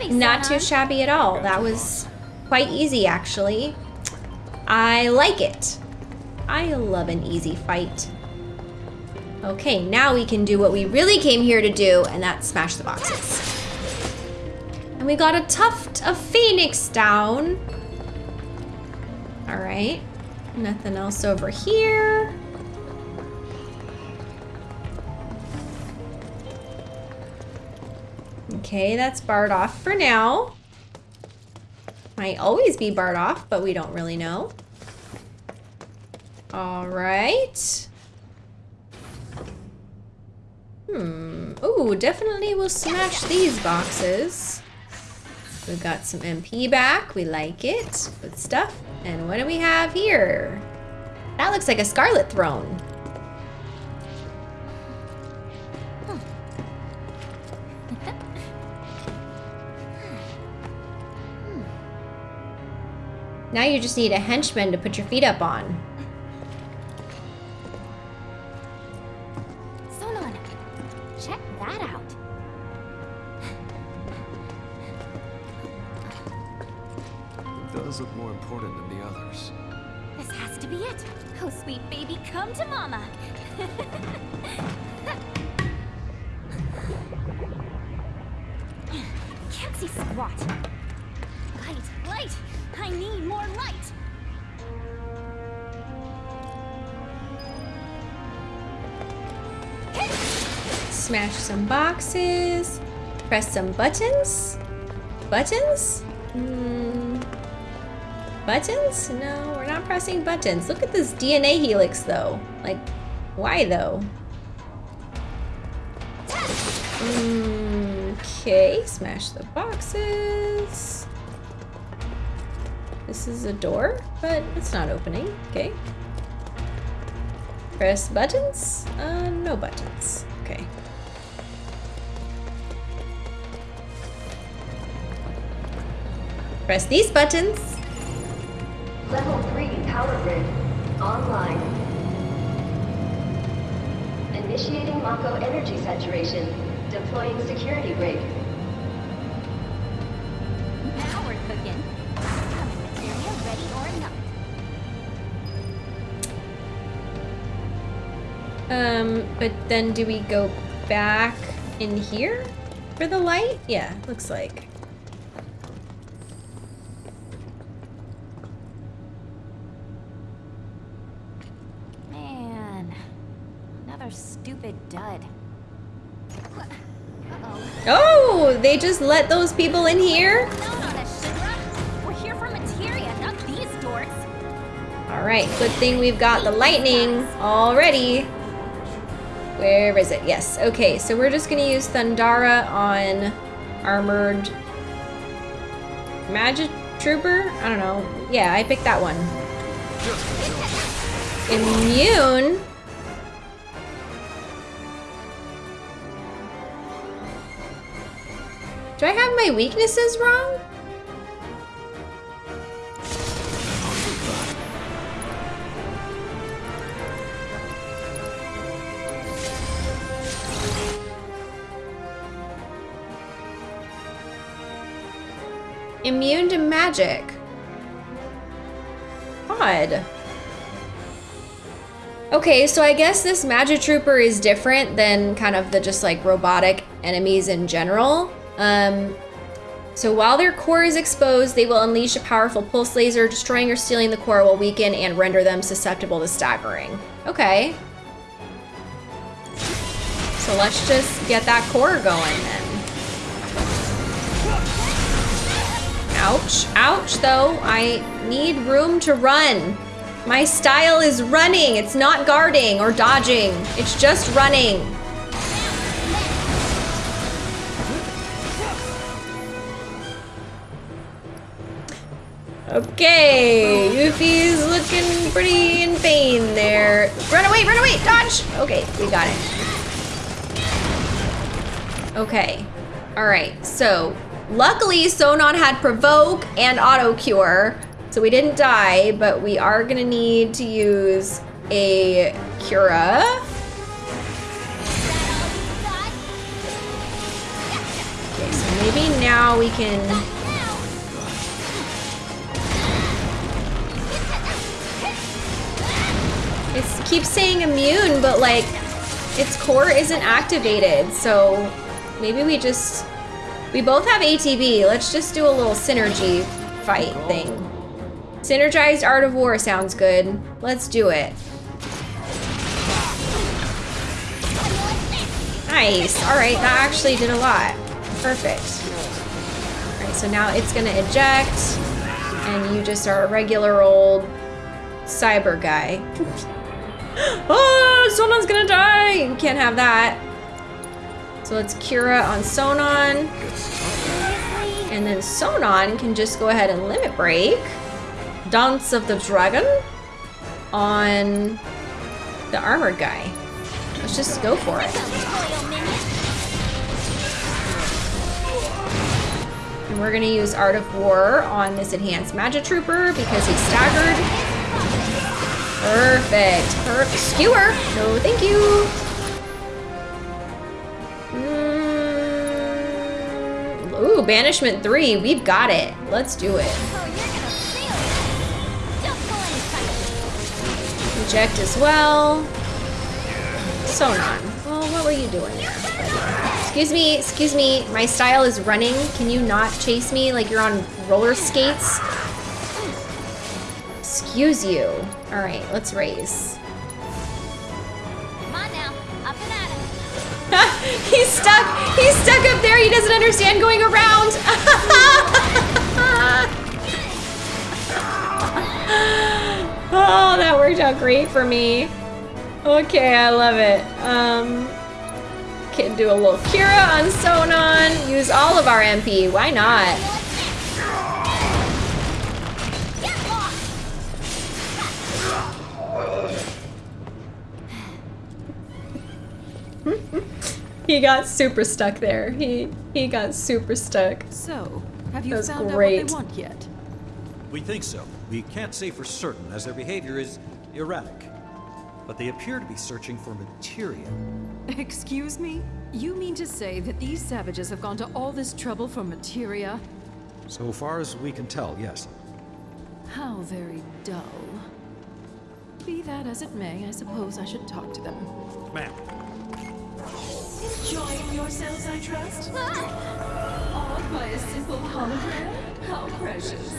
Shabby, Not too uh-huh. shabby at all. That was quite easy, actually. I like it. I love an easy fight. Okay, now we can do what we really came here to do, and that's smash the boxes. And we got a tuft of phoenix down. All right, nothing else over here. Okay, that's barred off for now. Might always be barred off, but we don't really know. All right. Hmm. Ooh, definitely will smash these boxes. We've got some MP back. We like it. Good stuff. And what do we have here? That looks like a Scarlet Throne. Now you just need a henchman to put your feet up on. Sonon, check that out. It does look more important than the others. This has to be it. Oh, sweet baby, come to mama. Can't see squat. Smash some boxes. Press some buttons. Buttons? Hmm. Buttons? No, we're not pressing buttons. Look at this DNA helix though. Like, why though? Okay, smash the boxes. This is a door, but it's not opening. Okay. Press buttons? Uh, no buttons. Press these buttons. Level 3 power grid. Online. Initiating Mako energy saturation. Deploying security rig. Now we're cooking. Come in, materia, ready or not. Um, but then do we go back in here for the light? Yeah, looks like. Man, another stupid dud. Uh-oh. Oh, they just let those people in here? No, no, that's Shinra. We're here for materia, not these dorks. All right, good thing we've got the lightning already. Where is it? Yes, okay, so we're just gonna use Thundara on armored Magic Trooper? I don't know. Yeah, I picked that one. Immune? My weaknesses wrong? Immune to magic. Odd. Okay, so I guess this Magic Trooper is different than kind of the just like robotic enemies in general. Um, so while their core is exposed, they will unleash a powerful pulse laser, destroying or stealing the core will weaken and render them susceptible to staggering. Okay. So let's just get that core going then. Ouch. Ouch, though. I need room to run. My style is running. It's not guarding or dodging. It's just running. Okay, Yuffie's looking pretty in pain there. Run away, run away, dodge! Okay, we got it. Okay, all right, so luckily Sonon had Provoke and Auto Cure, so we didn't die, but we are gonna need to use a Cura. Okay, so maybe now we can It keeps saying immune, but like its core isn't activated. So maybe we just, we both have ATB. Let's just do a little synergy fight thing. Synergized Art of War sounds good. Let's do it. Nice. All right, that actually did a lot. Perfect. All right, so now it's gonna eject and you just are a regular old cyber guy. oh, Sonon's gonna die! We can't have that. So let's Cura on Sonon. And then Sonon can just go ahead and Limit Break. Dance of the Dragon on the armored guy. Let's just go for it. And we're gonna use Art of War on this Enhanced Magic Trooper because he's staggered. Perfect. Perfect. Skewer. No, thank you. Mm. Ooh, Banishment 3. We've got it. Let's do it. Eject as well. Sonon. Well, what were you doing? Excuse me, excuse me. My style is running. Can you not chase me like you're on roller skates? Excuse you. All right, let's race. Come on now, up and at it. He's stuck. He's stuck up there. He doesn't understand going around. oh, that worked out great for me. Okay, I love it. Um, can do a little Cura on Sonon. Use all of our MP. Why not? He got super stuck there. He he got super stuck. So, have you found great. out what they want yet? We think so. We can't say for certain, as their behavior is erratic. But they appear to be searching for materia. Excuse me? You mean to say that these savages have gone to all this trouble for materia? So far as we can tell, yes. How very dull. Be that as it may, I suppose I should talk to them. Ma'am, Enjoying yourselves, I trust? Awed by a simple hologram? How precious.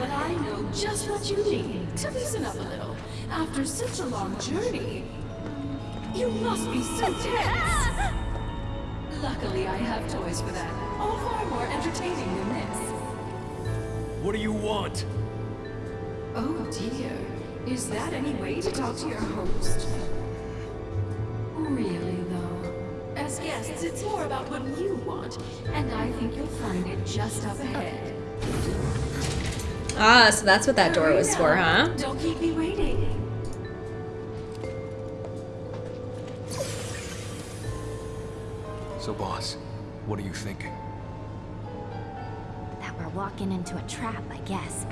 But I know just what you need to loosen up a little. After such a long journey, you must be so tense. Luckily, I have toys for that. All far more entertaining than this. What do you want? Oh dear. Is that any way to talk to your host? Guests, it's more about what you want, and I think you'll find it just up ahead. Ah, so that's what that door was for, huh? Don't keep me waiting. So, boss, what are you thinking? That we're walking into a trap, I guess.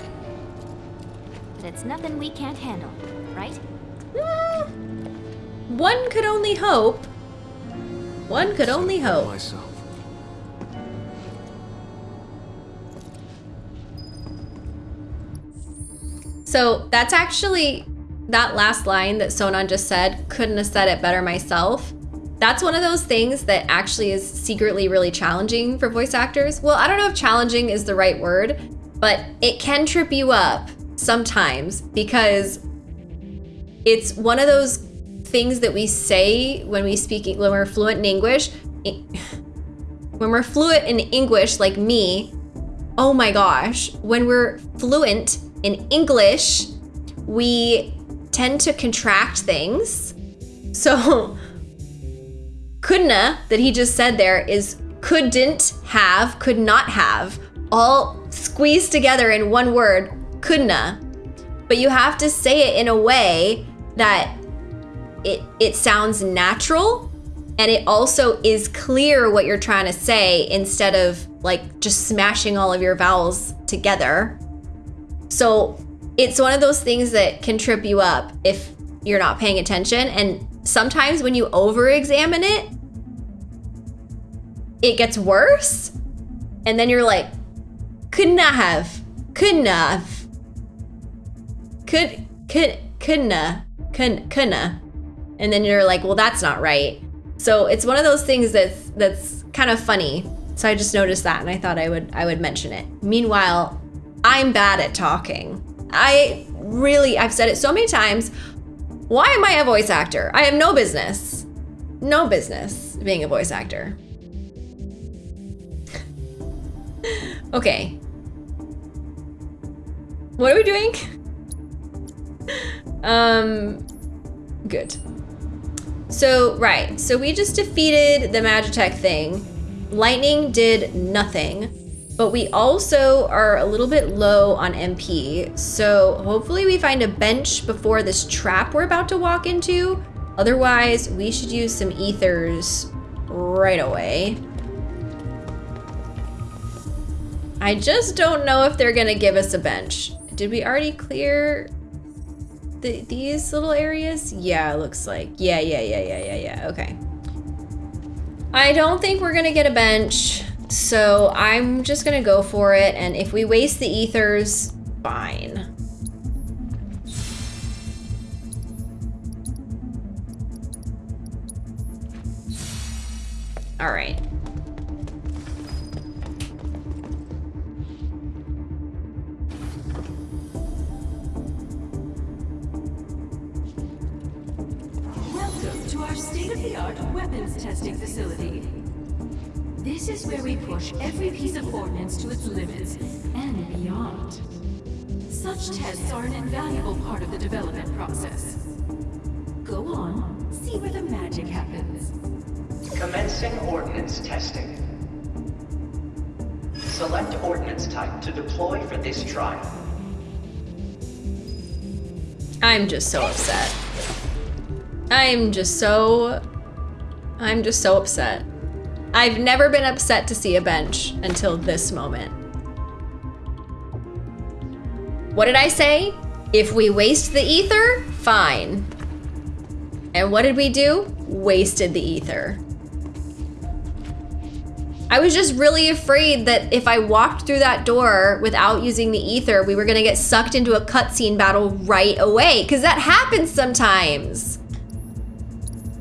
But it's nothing we can't handle, right? One could only hope. One could only hope. Myself. So that's actually that last line that Sonon just said, couldn't have said it better myself. That's one of those things that actually is secretly really challenging for voice actors. Well, I don't know if challenging is the right word, but it can trip you up sometimes because it's one of those things that we say when we speak when we're fluent in English. Eh, when we're fluent in English like me, oh my gosh, when we're fluent in English, we tend to contract things. So, couldna that he just said there is couldn't have, could not have, all squeezed together in one word, couldna. But you have to say it in a way that it it sounds natural and it also is clear what you're trying to say instead of like just smashing all of your vowels together. So it's one of those things that can trip you up if you're not paying attention. And sometimes when you over examine it, it gets worse. And then you're like, couldn't have, couldn't have, could, could, couldn't, couldn't, couldn't. And then you're like, well, that's not right. So it's one of those things that's that's kind of funny. So I just noticed that and I thought I would I would mention it. Meanwhile, I'm bad at talking. I really I've said it so many times. Why am I a voice actor? I have no business. No business being a voice actor. okay. What are we doing? um good. So, right. So we just defeated the Magitech thing. Lightning did nothing. But we also are a little bit low on MP. So hopefully we find a bench before this trap we're about to walk into. Otherwise, we should use some ethers right away. I just don't know if they're gonna give us a bench. Did we already clear the, these little areas? Yeah, looks like. Yeah, yeah, yeah, yeah, yeah, yeah. Okay. I don't think we're gonna get a bench, so I'm just gonna go for it. And if we waste the ethers, fine. All right. Testing facility. This is where we push every piece of ordnance to its limits and beyond. Such tests are an invaluable part of the development process. Go on, see where the magic happens. Commencing ordnance testing. Select ordnance type to deploy for this trial. I'm just so upset. I'm just so... I'm just so upset. I've never been upset to see a bench until this moment. What did I say? If we waste the ether, fine. And what did we do? Wasted the ether. I was just really afraid that if I walked through that door without using the ether, we were gonna get sucked into a cutscene battle right away, because that happens sometimes.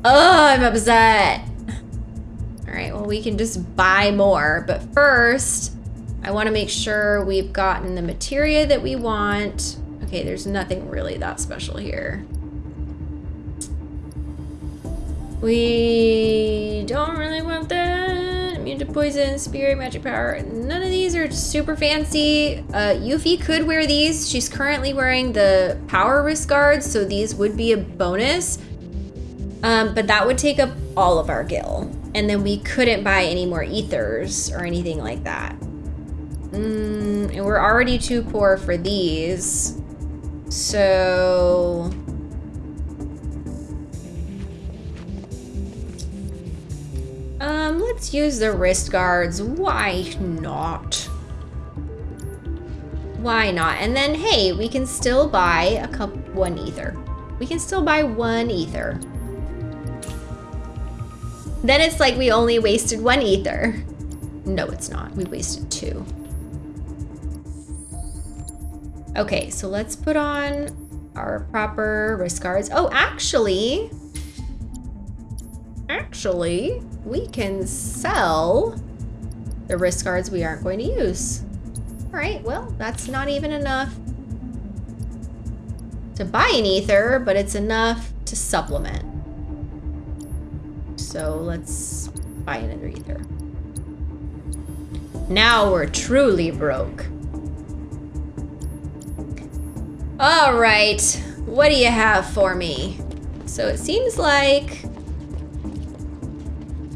Oh, I'm upset. All right, well, we can just buy more, but first, I wanna make sure we've gotten the materia that we want. Okay, there's nothing really that special here. We don't really want that. Immune to poison, spirit, magic power. None of these are super fancy. Uh, Yuffie could wear these. She's currently wearing the power wrist guards, so these would be a bonus. Um, but that would take up all of our gil. And then we couldn't buy any more ethers or anything like that. Mm, and we're already too poor for these. So... Um, let's use the wrist guards. Why not? Why not? And then, hey, we can still buy a cup one ether. We can still buy one ether. Then it's like we only wasted one ether. No, it's not. We wasted two. Okay, so let's put on our proper wrist guards. Oh, actually, actually, we can sell the wrist guards we aren't going to use. All right, well, that's not even enough to buy an ether, but it's enough to supplement. So let's buy another ether. Now we're truly broke. All right, what do you have for me? So it seems like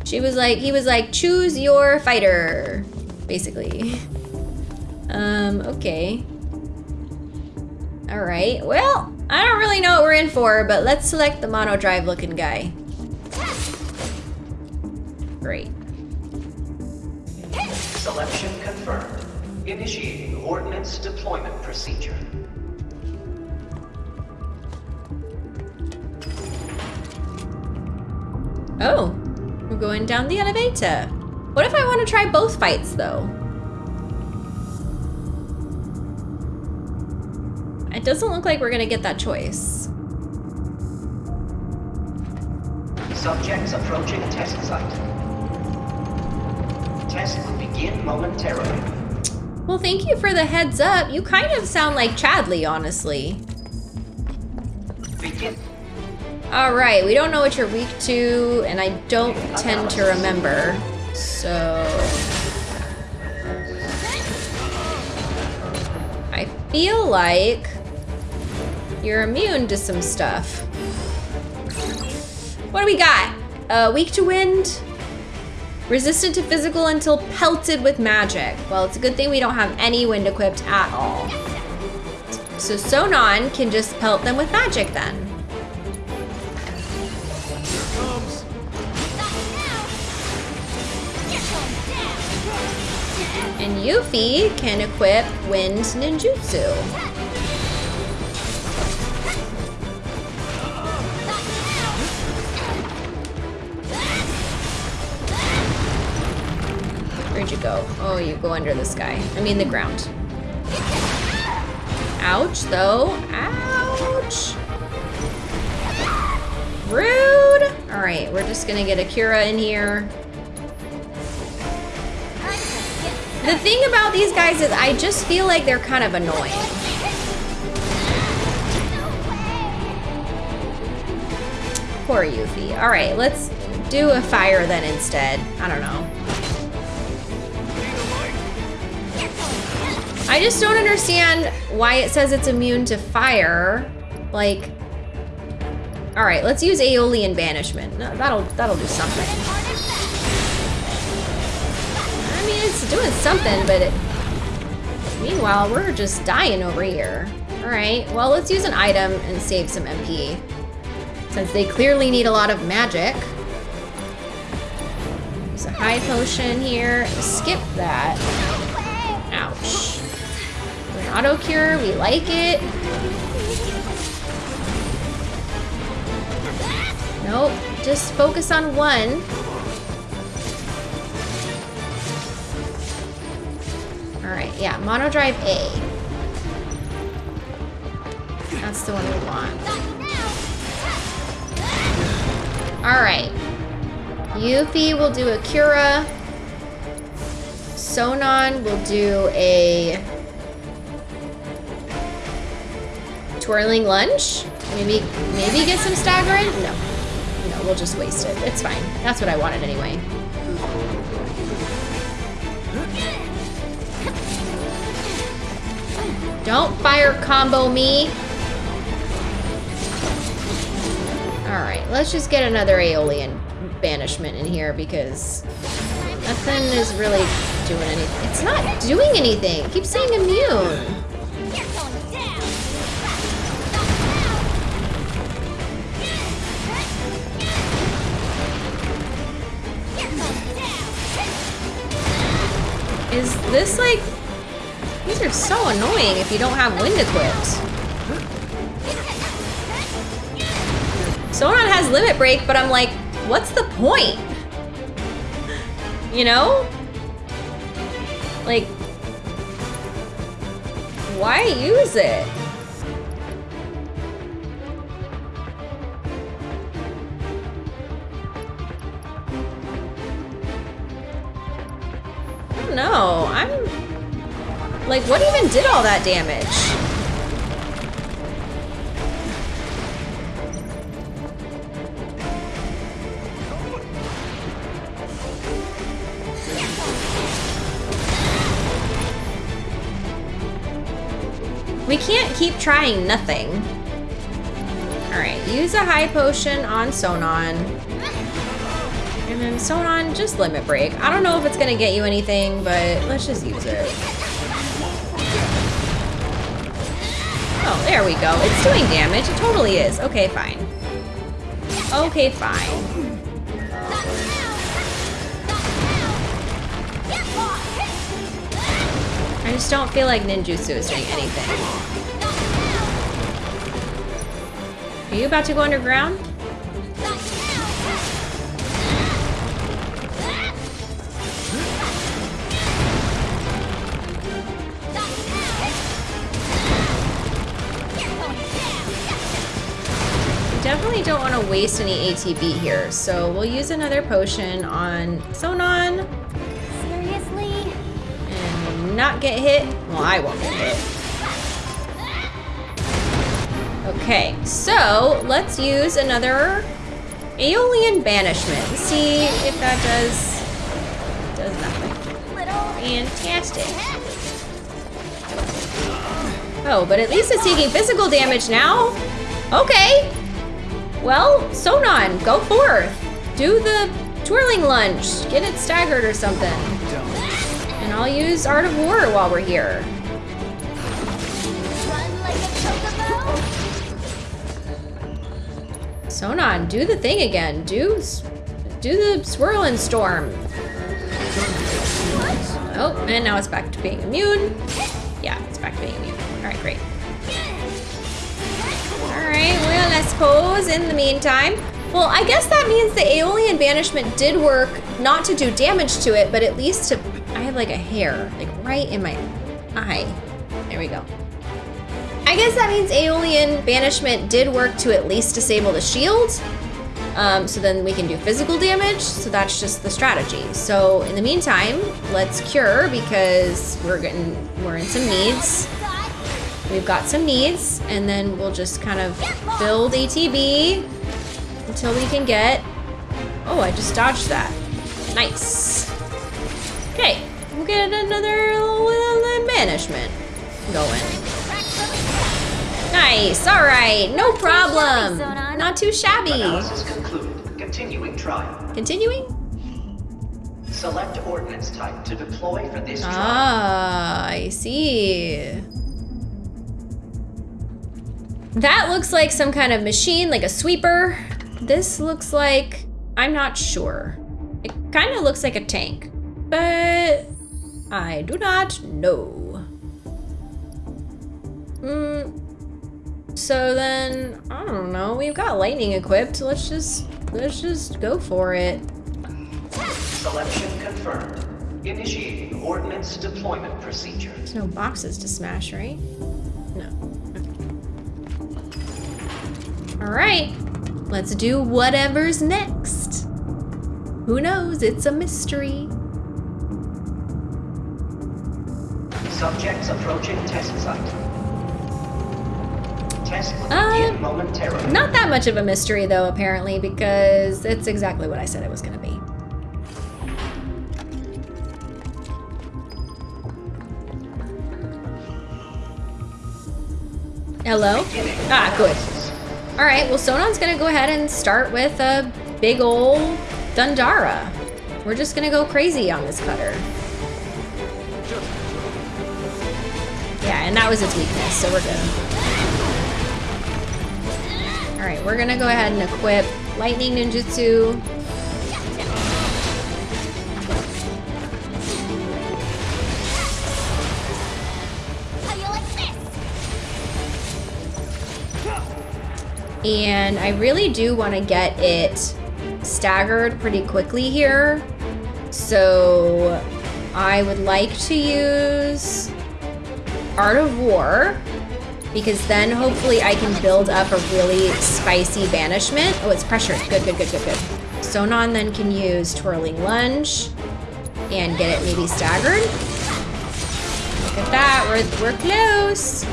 she was like, he was like, choose your fighter, basically. Um, okay. All right, well, I don't really know what we're in for, but let's select the mono drive looking guy. Great. Selection confirmed. Initiating ordnance deployment procedure. Oh, we're going down the elevator. What if I want to try both fights though? It doesn't look like we're gonna get that choice. Subjects approaching test site. Test will begin momentarily. Well, thank you for the heads up. You kind of sound like Chadley, honestly. Begin. All right, we don't know what you're weak to, and I don't tend to remember, so... I feel like you're immune to some stuff. What do we got? Uh, weak to wind, resistant to physical until pelted with magic. Well, it's a good thing we don't have any wind equipped at all. So Sonon can just pelt them with magic then. And Yuffie can equip Wind Ninjutsu. You go? Oh, you go under the sky. I mean the ground. Ouch, though. Ouch. Rude. All right, we're just gonna get a Cura in here. The thing about these guys is I just feel like they're kind of annoying. Poor Yuffie. All right, let's do a fire then instead. I don't know. I just don't understand why it says it's immune to fire. Like, all right, let's use Aeolian Banishment. No, that'll that'll do something. I mean, it's doing something, but it, meanwhile, we're just dying over here. All right, well, let's use an item and save some MP. Since they clearly need a lot of magic. Use a high potion here. Skip that. Auto cure, we like it. Nope, just focus on one. All right, yeah, mono drive A. That's the one we want. All right. Yuffie will do a Cura. Sonon will do a twirling lunge? Maybe, maybe get some staggering? No. No, we'll just waste it. It's fine. That's what I wanted anyway. Don't fire combo me. All right, let's just get another Aeolian banishment in here because nothing is really doing anything. It's not doing anything. It keeps saying immune. Is this like... These are so annoying if you don't have wind equipped. Sonon has limit break, but I'm like, what's the point? You know? Like, why use it? Don't know. I'm like, what even did all that damage? We can't keep trying nothing. Alright, use a high potion on Sonon. And then Sonon, just limit break. I don't know if it's gonna get you anything, but let's just use it. Oh, there we go. It's doing damage. It totally is. Okay, fine. Okay, fine. I just don't feel like ninjutsu is doing anything. Are you about to go underground? Definitely don't want to waste any ATB here, so we'll use another potion on Sonon Seriously? and not get hit. Well, I won't get hit. Okay, so let's use another Aeolian Banishment. See if that does does nothing. Fantastic. Oh, but at least it's taking physical damage now. Okay. Well, Sonon, go forth. Do the twirling lunge. Get it staggered or something. And I'll use Art of War while we're here. Sonon, do the thing again. Do do the swirl and storm. Oh, and now it's back to being immune. Yeah, it's back to being Right, well, I suppose in the meantime, well, I guess that means the Aeolian Banishment did work, not to do damage to it, but at least to, I have like a hair, like right in my eye. There we go. I guess that means Aeolian Banishment did work to at least disable the shield. Um, so then we can do physical damage. So that's just the strategy. So in the meantime, let's cure because we're getting we're in some needs. We've got some needs, and then we'll just kind of build ATB until we can get. Oh, I just dodged that. Nice. Okay, we'll get another little banishment going. Nice. All right. No problem. Not too shabby. Analysis concluded. Continuing trial. Continuing. Select ordnance type to deploy for this trial. Ah, I see. That looks like some kind of machine, like a sweeper. This looks like, I'm not sure. It kind of looks like a tank, but I do not know. Hmm. So then, I don't know. We've got lightning equipped. Let's just, let's just go for it. Selection confirmed. Initiating ordnance deployment procedure. There's no boxes to smash, right? No. All right, let's do whatever's next. Who knows? It's a mystery. Subjects approaching test site. Test Uh, momentarily. Not that much of a mystery, though, apparently, because it's exactly what I said it was going to be. Hello? Ah, good. All right, well, Sonon's to go ahead and start with a big old Thundara. We're just gonna go crazy on this cutter. Yeah, and that was its weakness, so we're good. Alright, we're gonna go ahead and equip Lightning Ninjutsu. And I really do want to get it staggered pretty quickly here. So I would like to use Art of War because then hopefully I can build up a really spicy banishment. Oh, it's pressure. Good, good, good, good, good. Sonon then can use Twirling Lunge and get it maybe staggered. Look at that, we're, we're close.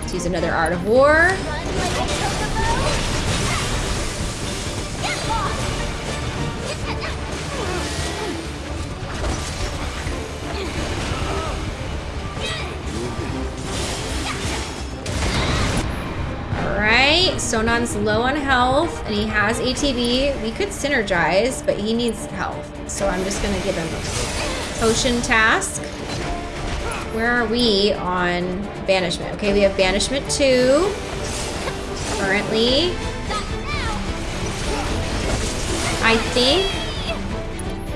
Let's use another Art of War. Sonon's low on health and he has ATB. We could synergize, but he needs health. So I'm just gonna give him a potion task. Where are we on banishment? Okay, we have banishment two currently. I think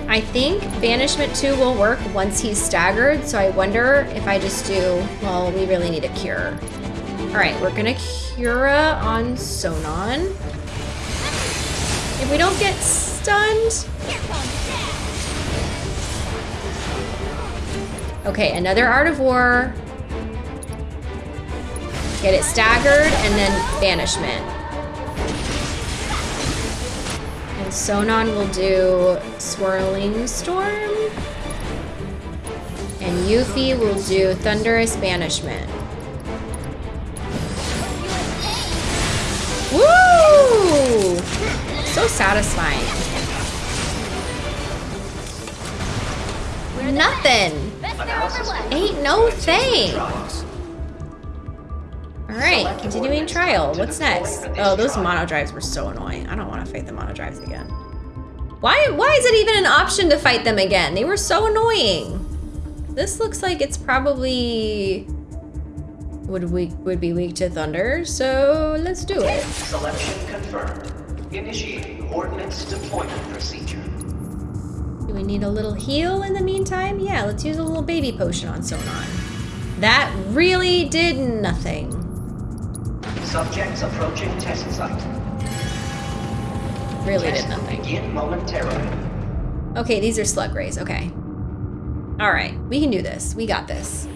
I think banishment two will work once he's staggered, so I wonder if I just do well, we really need a cure. Alright, we're gonna Cura on Sonon. If we don't get stunned. Okay, another Art of War. Get it staggered and then banishment. And Sonon will do Swirling Storm. And Yuffie will do Thunderous Banishment. Woo! So satisfying. Nothing. Ain't no thing. Alright, continuing trial. What's next? Oh, those mono drives were so annoying. I don't want to fight the mono drives again. Why, why is it even an option to fight them again? They were so annoying. This looks like it's probably would weak would be weak to thunder, so let's do it. Selection confirmed. Initiating ordnance deployment procedure. Do we need a little heal in the meantime? Yeah, let's use a little baby potion on Sonon. That really did nothing. Subjects approaching test site. Really Test did nothing. Begin momentarily. Okay, these are slug rays. Okay. All right, we can do this. We got this.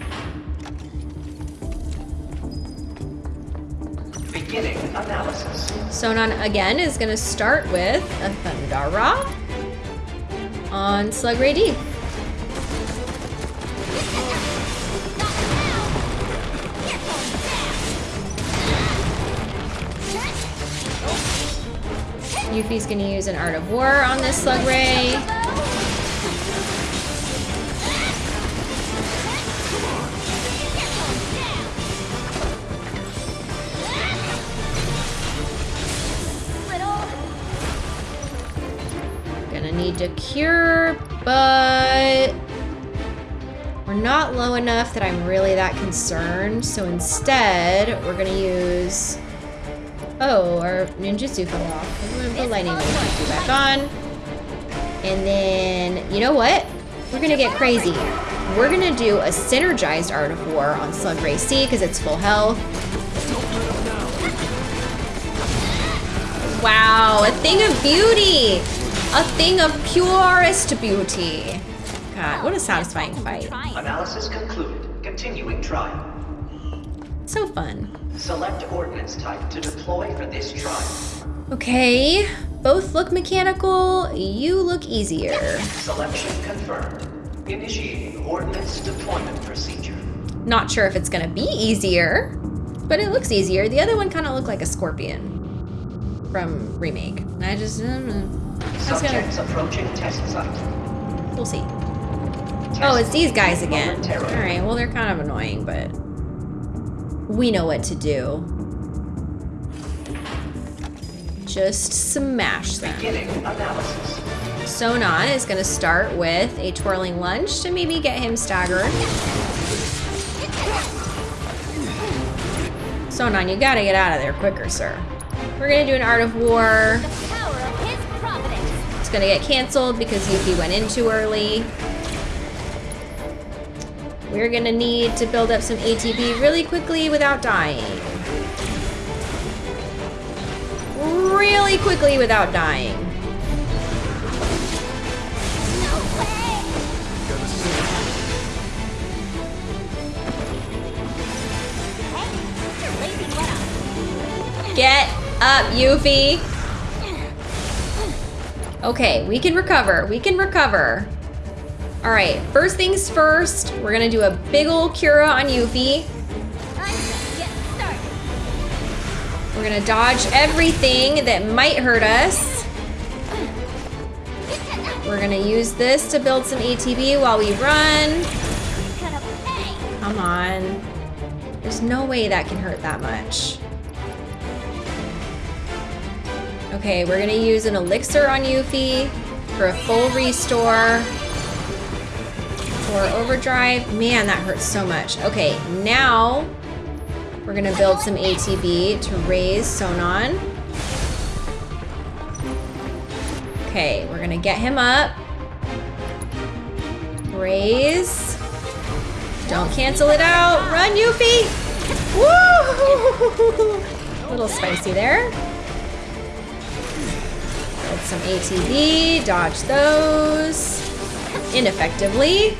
Beginning analysis. Sonon again is gonna start with a Thundara on Slug Ray D. Yuffie's gonna use an Art of War on this Slug Ray. Need to cure, but we're not low enough that I'm really that concerned. So instead, we're gonna use. Oh, our ninjutsu fell off. I'm gonna put lightning ninjutsu back on. And then, you know what? We're gonna get crazy. We're gonna do a synergized Art of War on Slug Ray C because it's full health. Wow, a thing of beauty! A thing of purest beauty. God, what a satisfying fight. Analysis concluded. Continuing trial. So fun. Select ordnance type to deploy for this trial. Okay, both look mechanical. You look easier. Selection confirmed. Initiating ordnance deployment procedure. Not sure if it's gonna be easier, but it looks easier. The other one kind of looked like a scorpion from remake. I just, gonna, Subjects approaching test site. we'll see. Oh, it's these guys again. All right, well they're kind of annoying, but we know what to do. just smash them. Beginning analysis. Sonon is going to start with a twirling lunge to maybe get him staggered. Sonon, you gotta get out of there quicker, sir. We're gonna do an Art of War. It's gonna get canceled because Yuki went in too early. We're gonna need to build up some ATB really quickly without dying. Really quickly without dying. Get up, Yuffie. Okay, we can recover. We can recover. All right, first things first, we're gonna do a big ol' Cura on Yuffie. We're gonna dodge everything that might hurt us. We're gonna use this to build some ATB while we run. Come on. There's no way that can hurt that much. Okay, we're gonna use an elixir on Yuffie for a full restore. For overdrive. Man, that hurts so much. Okay, now we're gonna build some ATB to raise Sonon. Okay, we're gonna get him up. Raise. Don't cancel it out. Run, Yuffie! Woo! A little spicy there. Some ATB, dodge those ineffectively.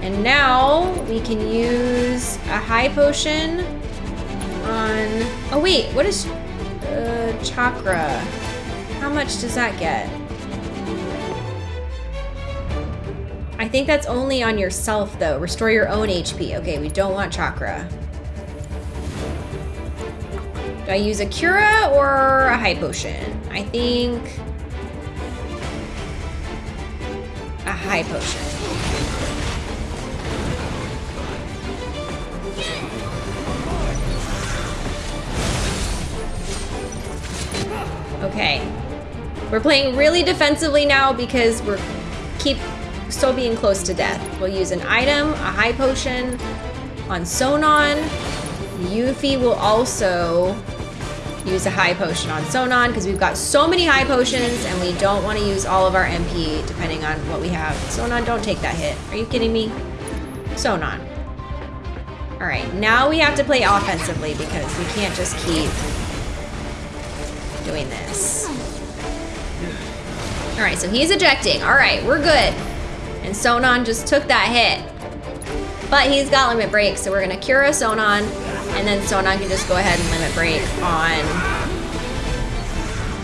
And now we can use a high potion on, oh wait, what is uh, chakra? How much does that get? I think that's only on yourself though. Restore your own HP. Okay, we don't want chakra. Do I use a Cura or a high potion? I think high potion. Okay. We're playing really defensively now because we're keep still being close to death. We'll use an item, a high potion on Sonon. Yuffie will also use a high potion on Sonon because we've got so many high potions and we don't want to use all of our MP depending on what we have. Sonon, don't take that hit. Are you kidding me? Sonon. All right, now we have to play offensively because we can't just keep doing this. All right, so he's ejecting. All right, we're good. And Sonon just took that hit. But he's got limit break, so we're gonna Cura Sonon, and then Sonon can just go ahead and limit break on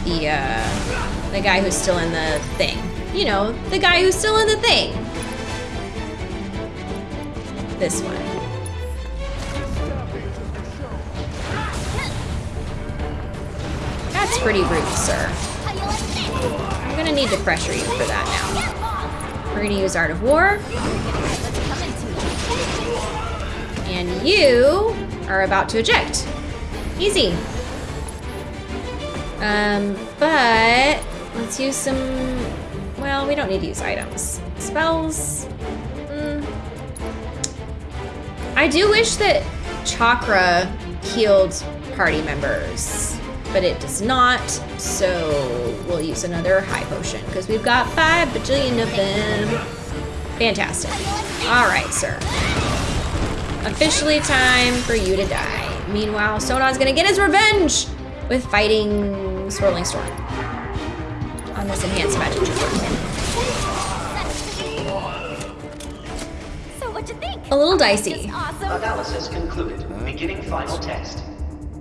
the, uh, the guy who's still in the thing. You know, the guy who's still in the thing. This one. That's pretty rude, sir. I'm gonna need to pressure you for that now. We're gonna use Art of War. And you are about to eject. Easy. Um, but let's use some, well, we don't need to use items. Spells. Mm. I do wish that Chakra healed party members, but it does not, so we'll use another high potion because we've got five bajillion of them. Fantastic. All right, sir. Officially time for you to die. Meanwhile, Sonon's gonna get his revenge with fighting Swirling Storm on this enhanced magic trooper. So what you think? A little dicey, Analysis concluded. Beginning final test.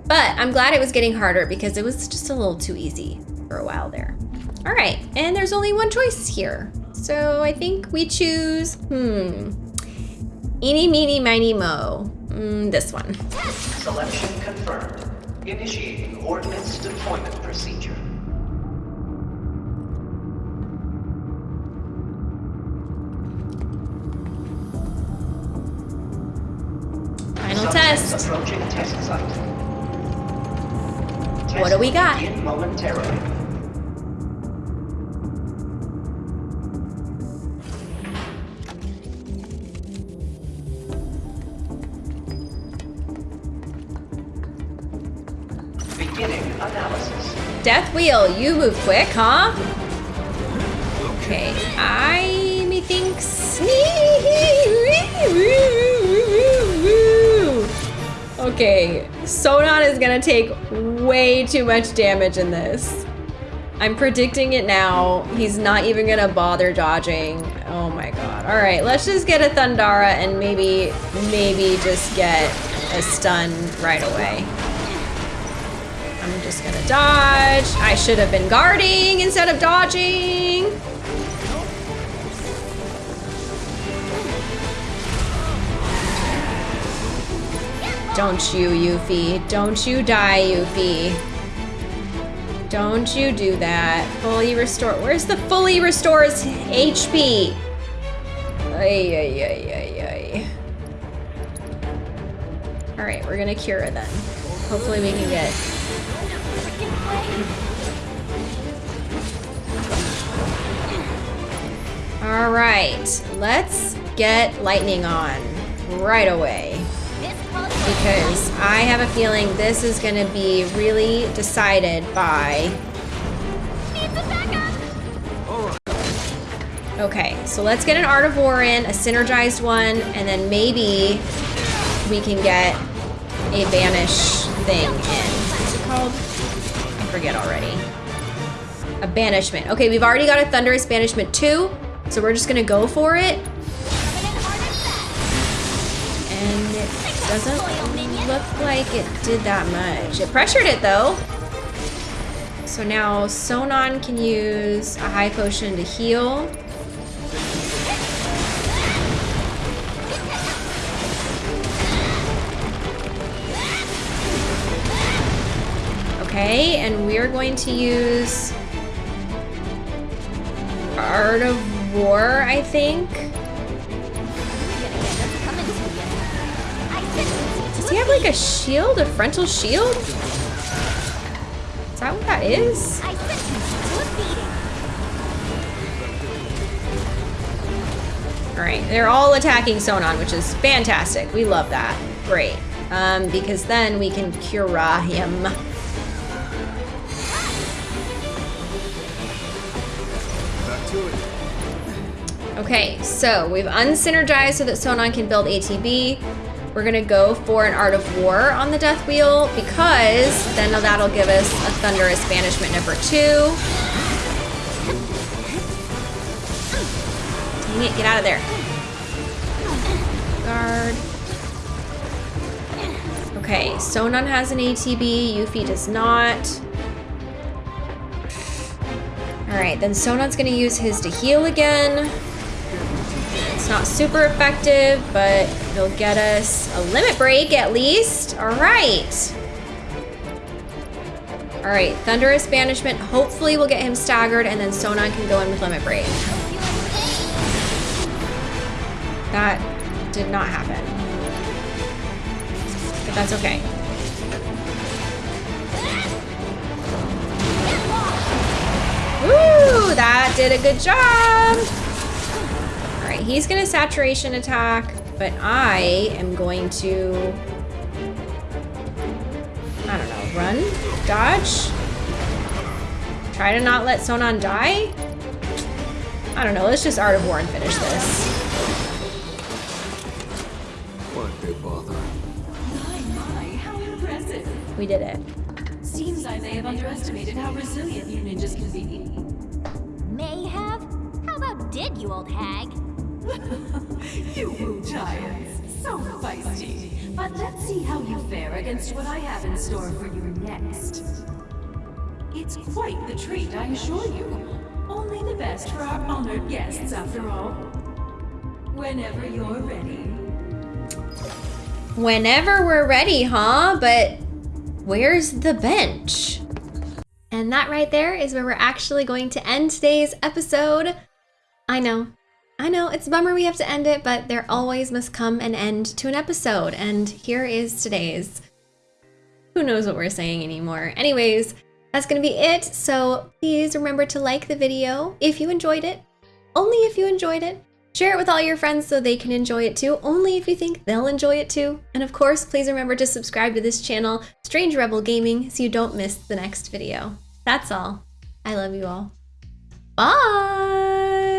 but I'm glad it was getting harder because it was just a little too easy for a while there. All right, and there's only one choice here. So I think we choose, hmm, eeny, meeny, miny, mo. Mm, this one. Selection confirmed. Initiating ordnance deployment procedure. Final Subjects test. Approaching test site. What do we got? Momentarily. Death Wheel, you move quick, huh? Okay, I methinks. Okay, Sonon is gonna take way too much damage in this. I'm predicting it now. He's not even gonna bother dodging. Oh my god. All right, let's just get a Thundara and maybe, maybe just get a stun right away. Just gonna dodge. I should have been guarding instead of dodging. Don't you, Yuffie. Don't you die, Yuffie. Don't you do that. Fully restore. Where's the fully restores HP? Ay, ay, ay, ay, ay. All right, we're gonna cure then. Hopefully we can get All right, let's get lightning on right away. Because I have a feeling this is going to be really decided by... Okay, so let's get an Art of War in, a synergized one, and then maybe we can get a banish thing in. What's it called? Forget already. A banishment. Okay, we've already got a Thunderous Banishment too, so we're just gonna go for it. And it doesn't look like it did that much. It pressured it though. So now Sonon can use a high potion to heal. Okay, and we're going to use Art of War, I think. Does he have like a shield, a frontal shield? Is that what that is? Alright, they're all attacking Sonon, which is fantastic. We love that. Great. Um, because then we can cure him. Okay, so we've unsynergized so that Sonon can build ATB. We're gonna go for an Art of War on the Death Wheel because then that'll give us a Thunderous Banishment number two. Dang it, get out of there. Guard. Okay, Sonon has an ATB, Yuffie does not. Alright, then Sonon's gonna use his to heal again. Not super effective, but it'll get us a limit break at least. All right. All right, Thunderous Banishment. Hopefully we'll get him staggered and then Sonon can go in with limit break. That did not happen. But that's okay. Woo! That did a good job! Alright, he's gonna saturation attack, but I am going to... I don't know, run? Dodge? Try to not let Sonon die? I don't know, let's just Art of War and finish this. Why'd they bother? My, my, how impressive. We did it. Seems I may have underestimated how resilient you ninjas can be. May have? How about did, you old hag? you Wutaians, so feisty. But let's see how you fare against what I have in store for you next. It's quite the treat, I assure you. Only the best for our honored guests, after all. Whenever you're ready. Whenever we're ready, huh? But where's the bench? And that right there is where we're actually going to end today's episode. I know, I know, it's a bummer we have to end it, but there always must come an end to an episode, and here is today's. who knows what we're saying anymore. Anyways, that's gonna be it. So please remember to like the video if you enjoyed it. Only if you enjoyed it. Share it with all your friends so they can enjoy it too, only if you think they'll enjoy it too. And of course, please remember to subscribe to this channel, Strange Rebel Gaming, so you don't miss the next video. That's all. I love you all. Bye!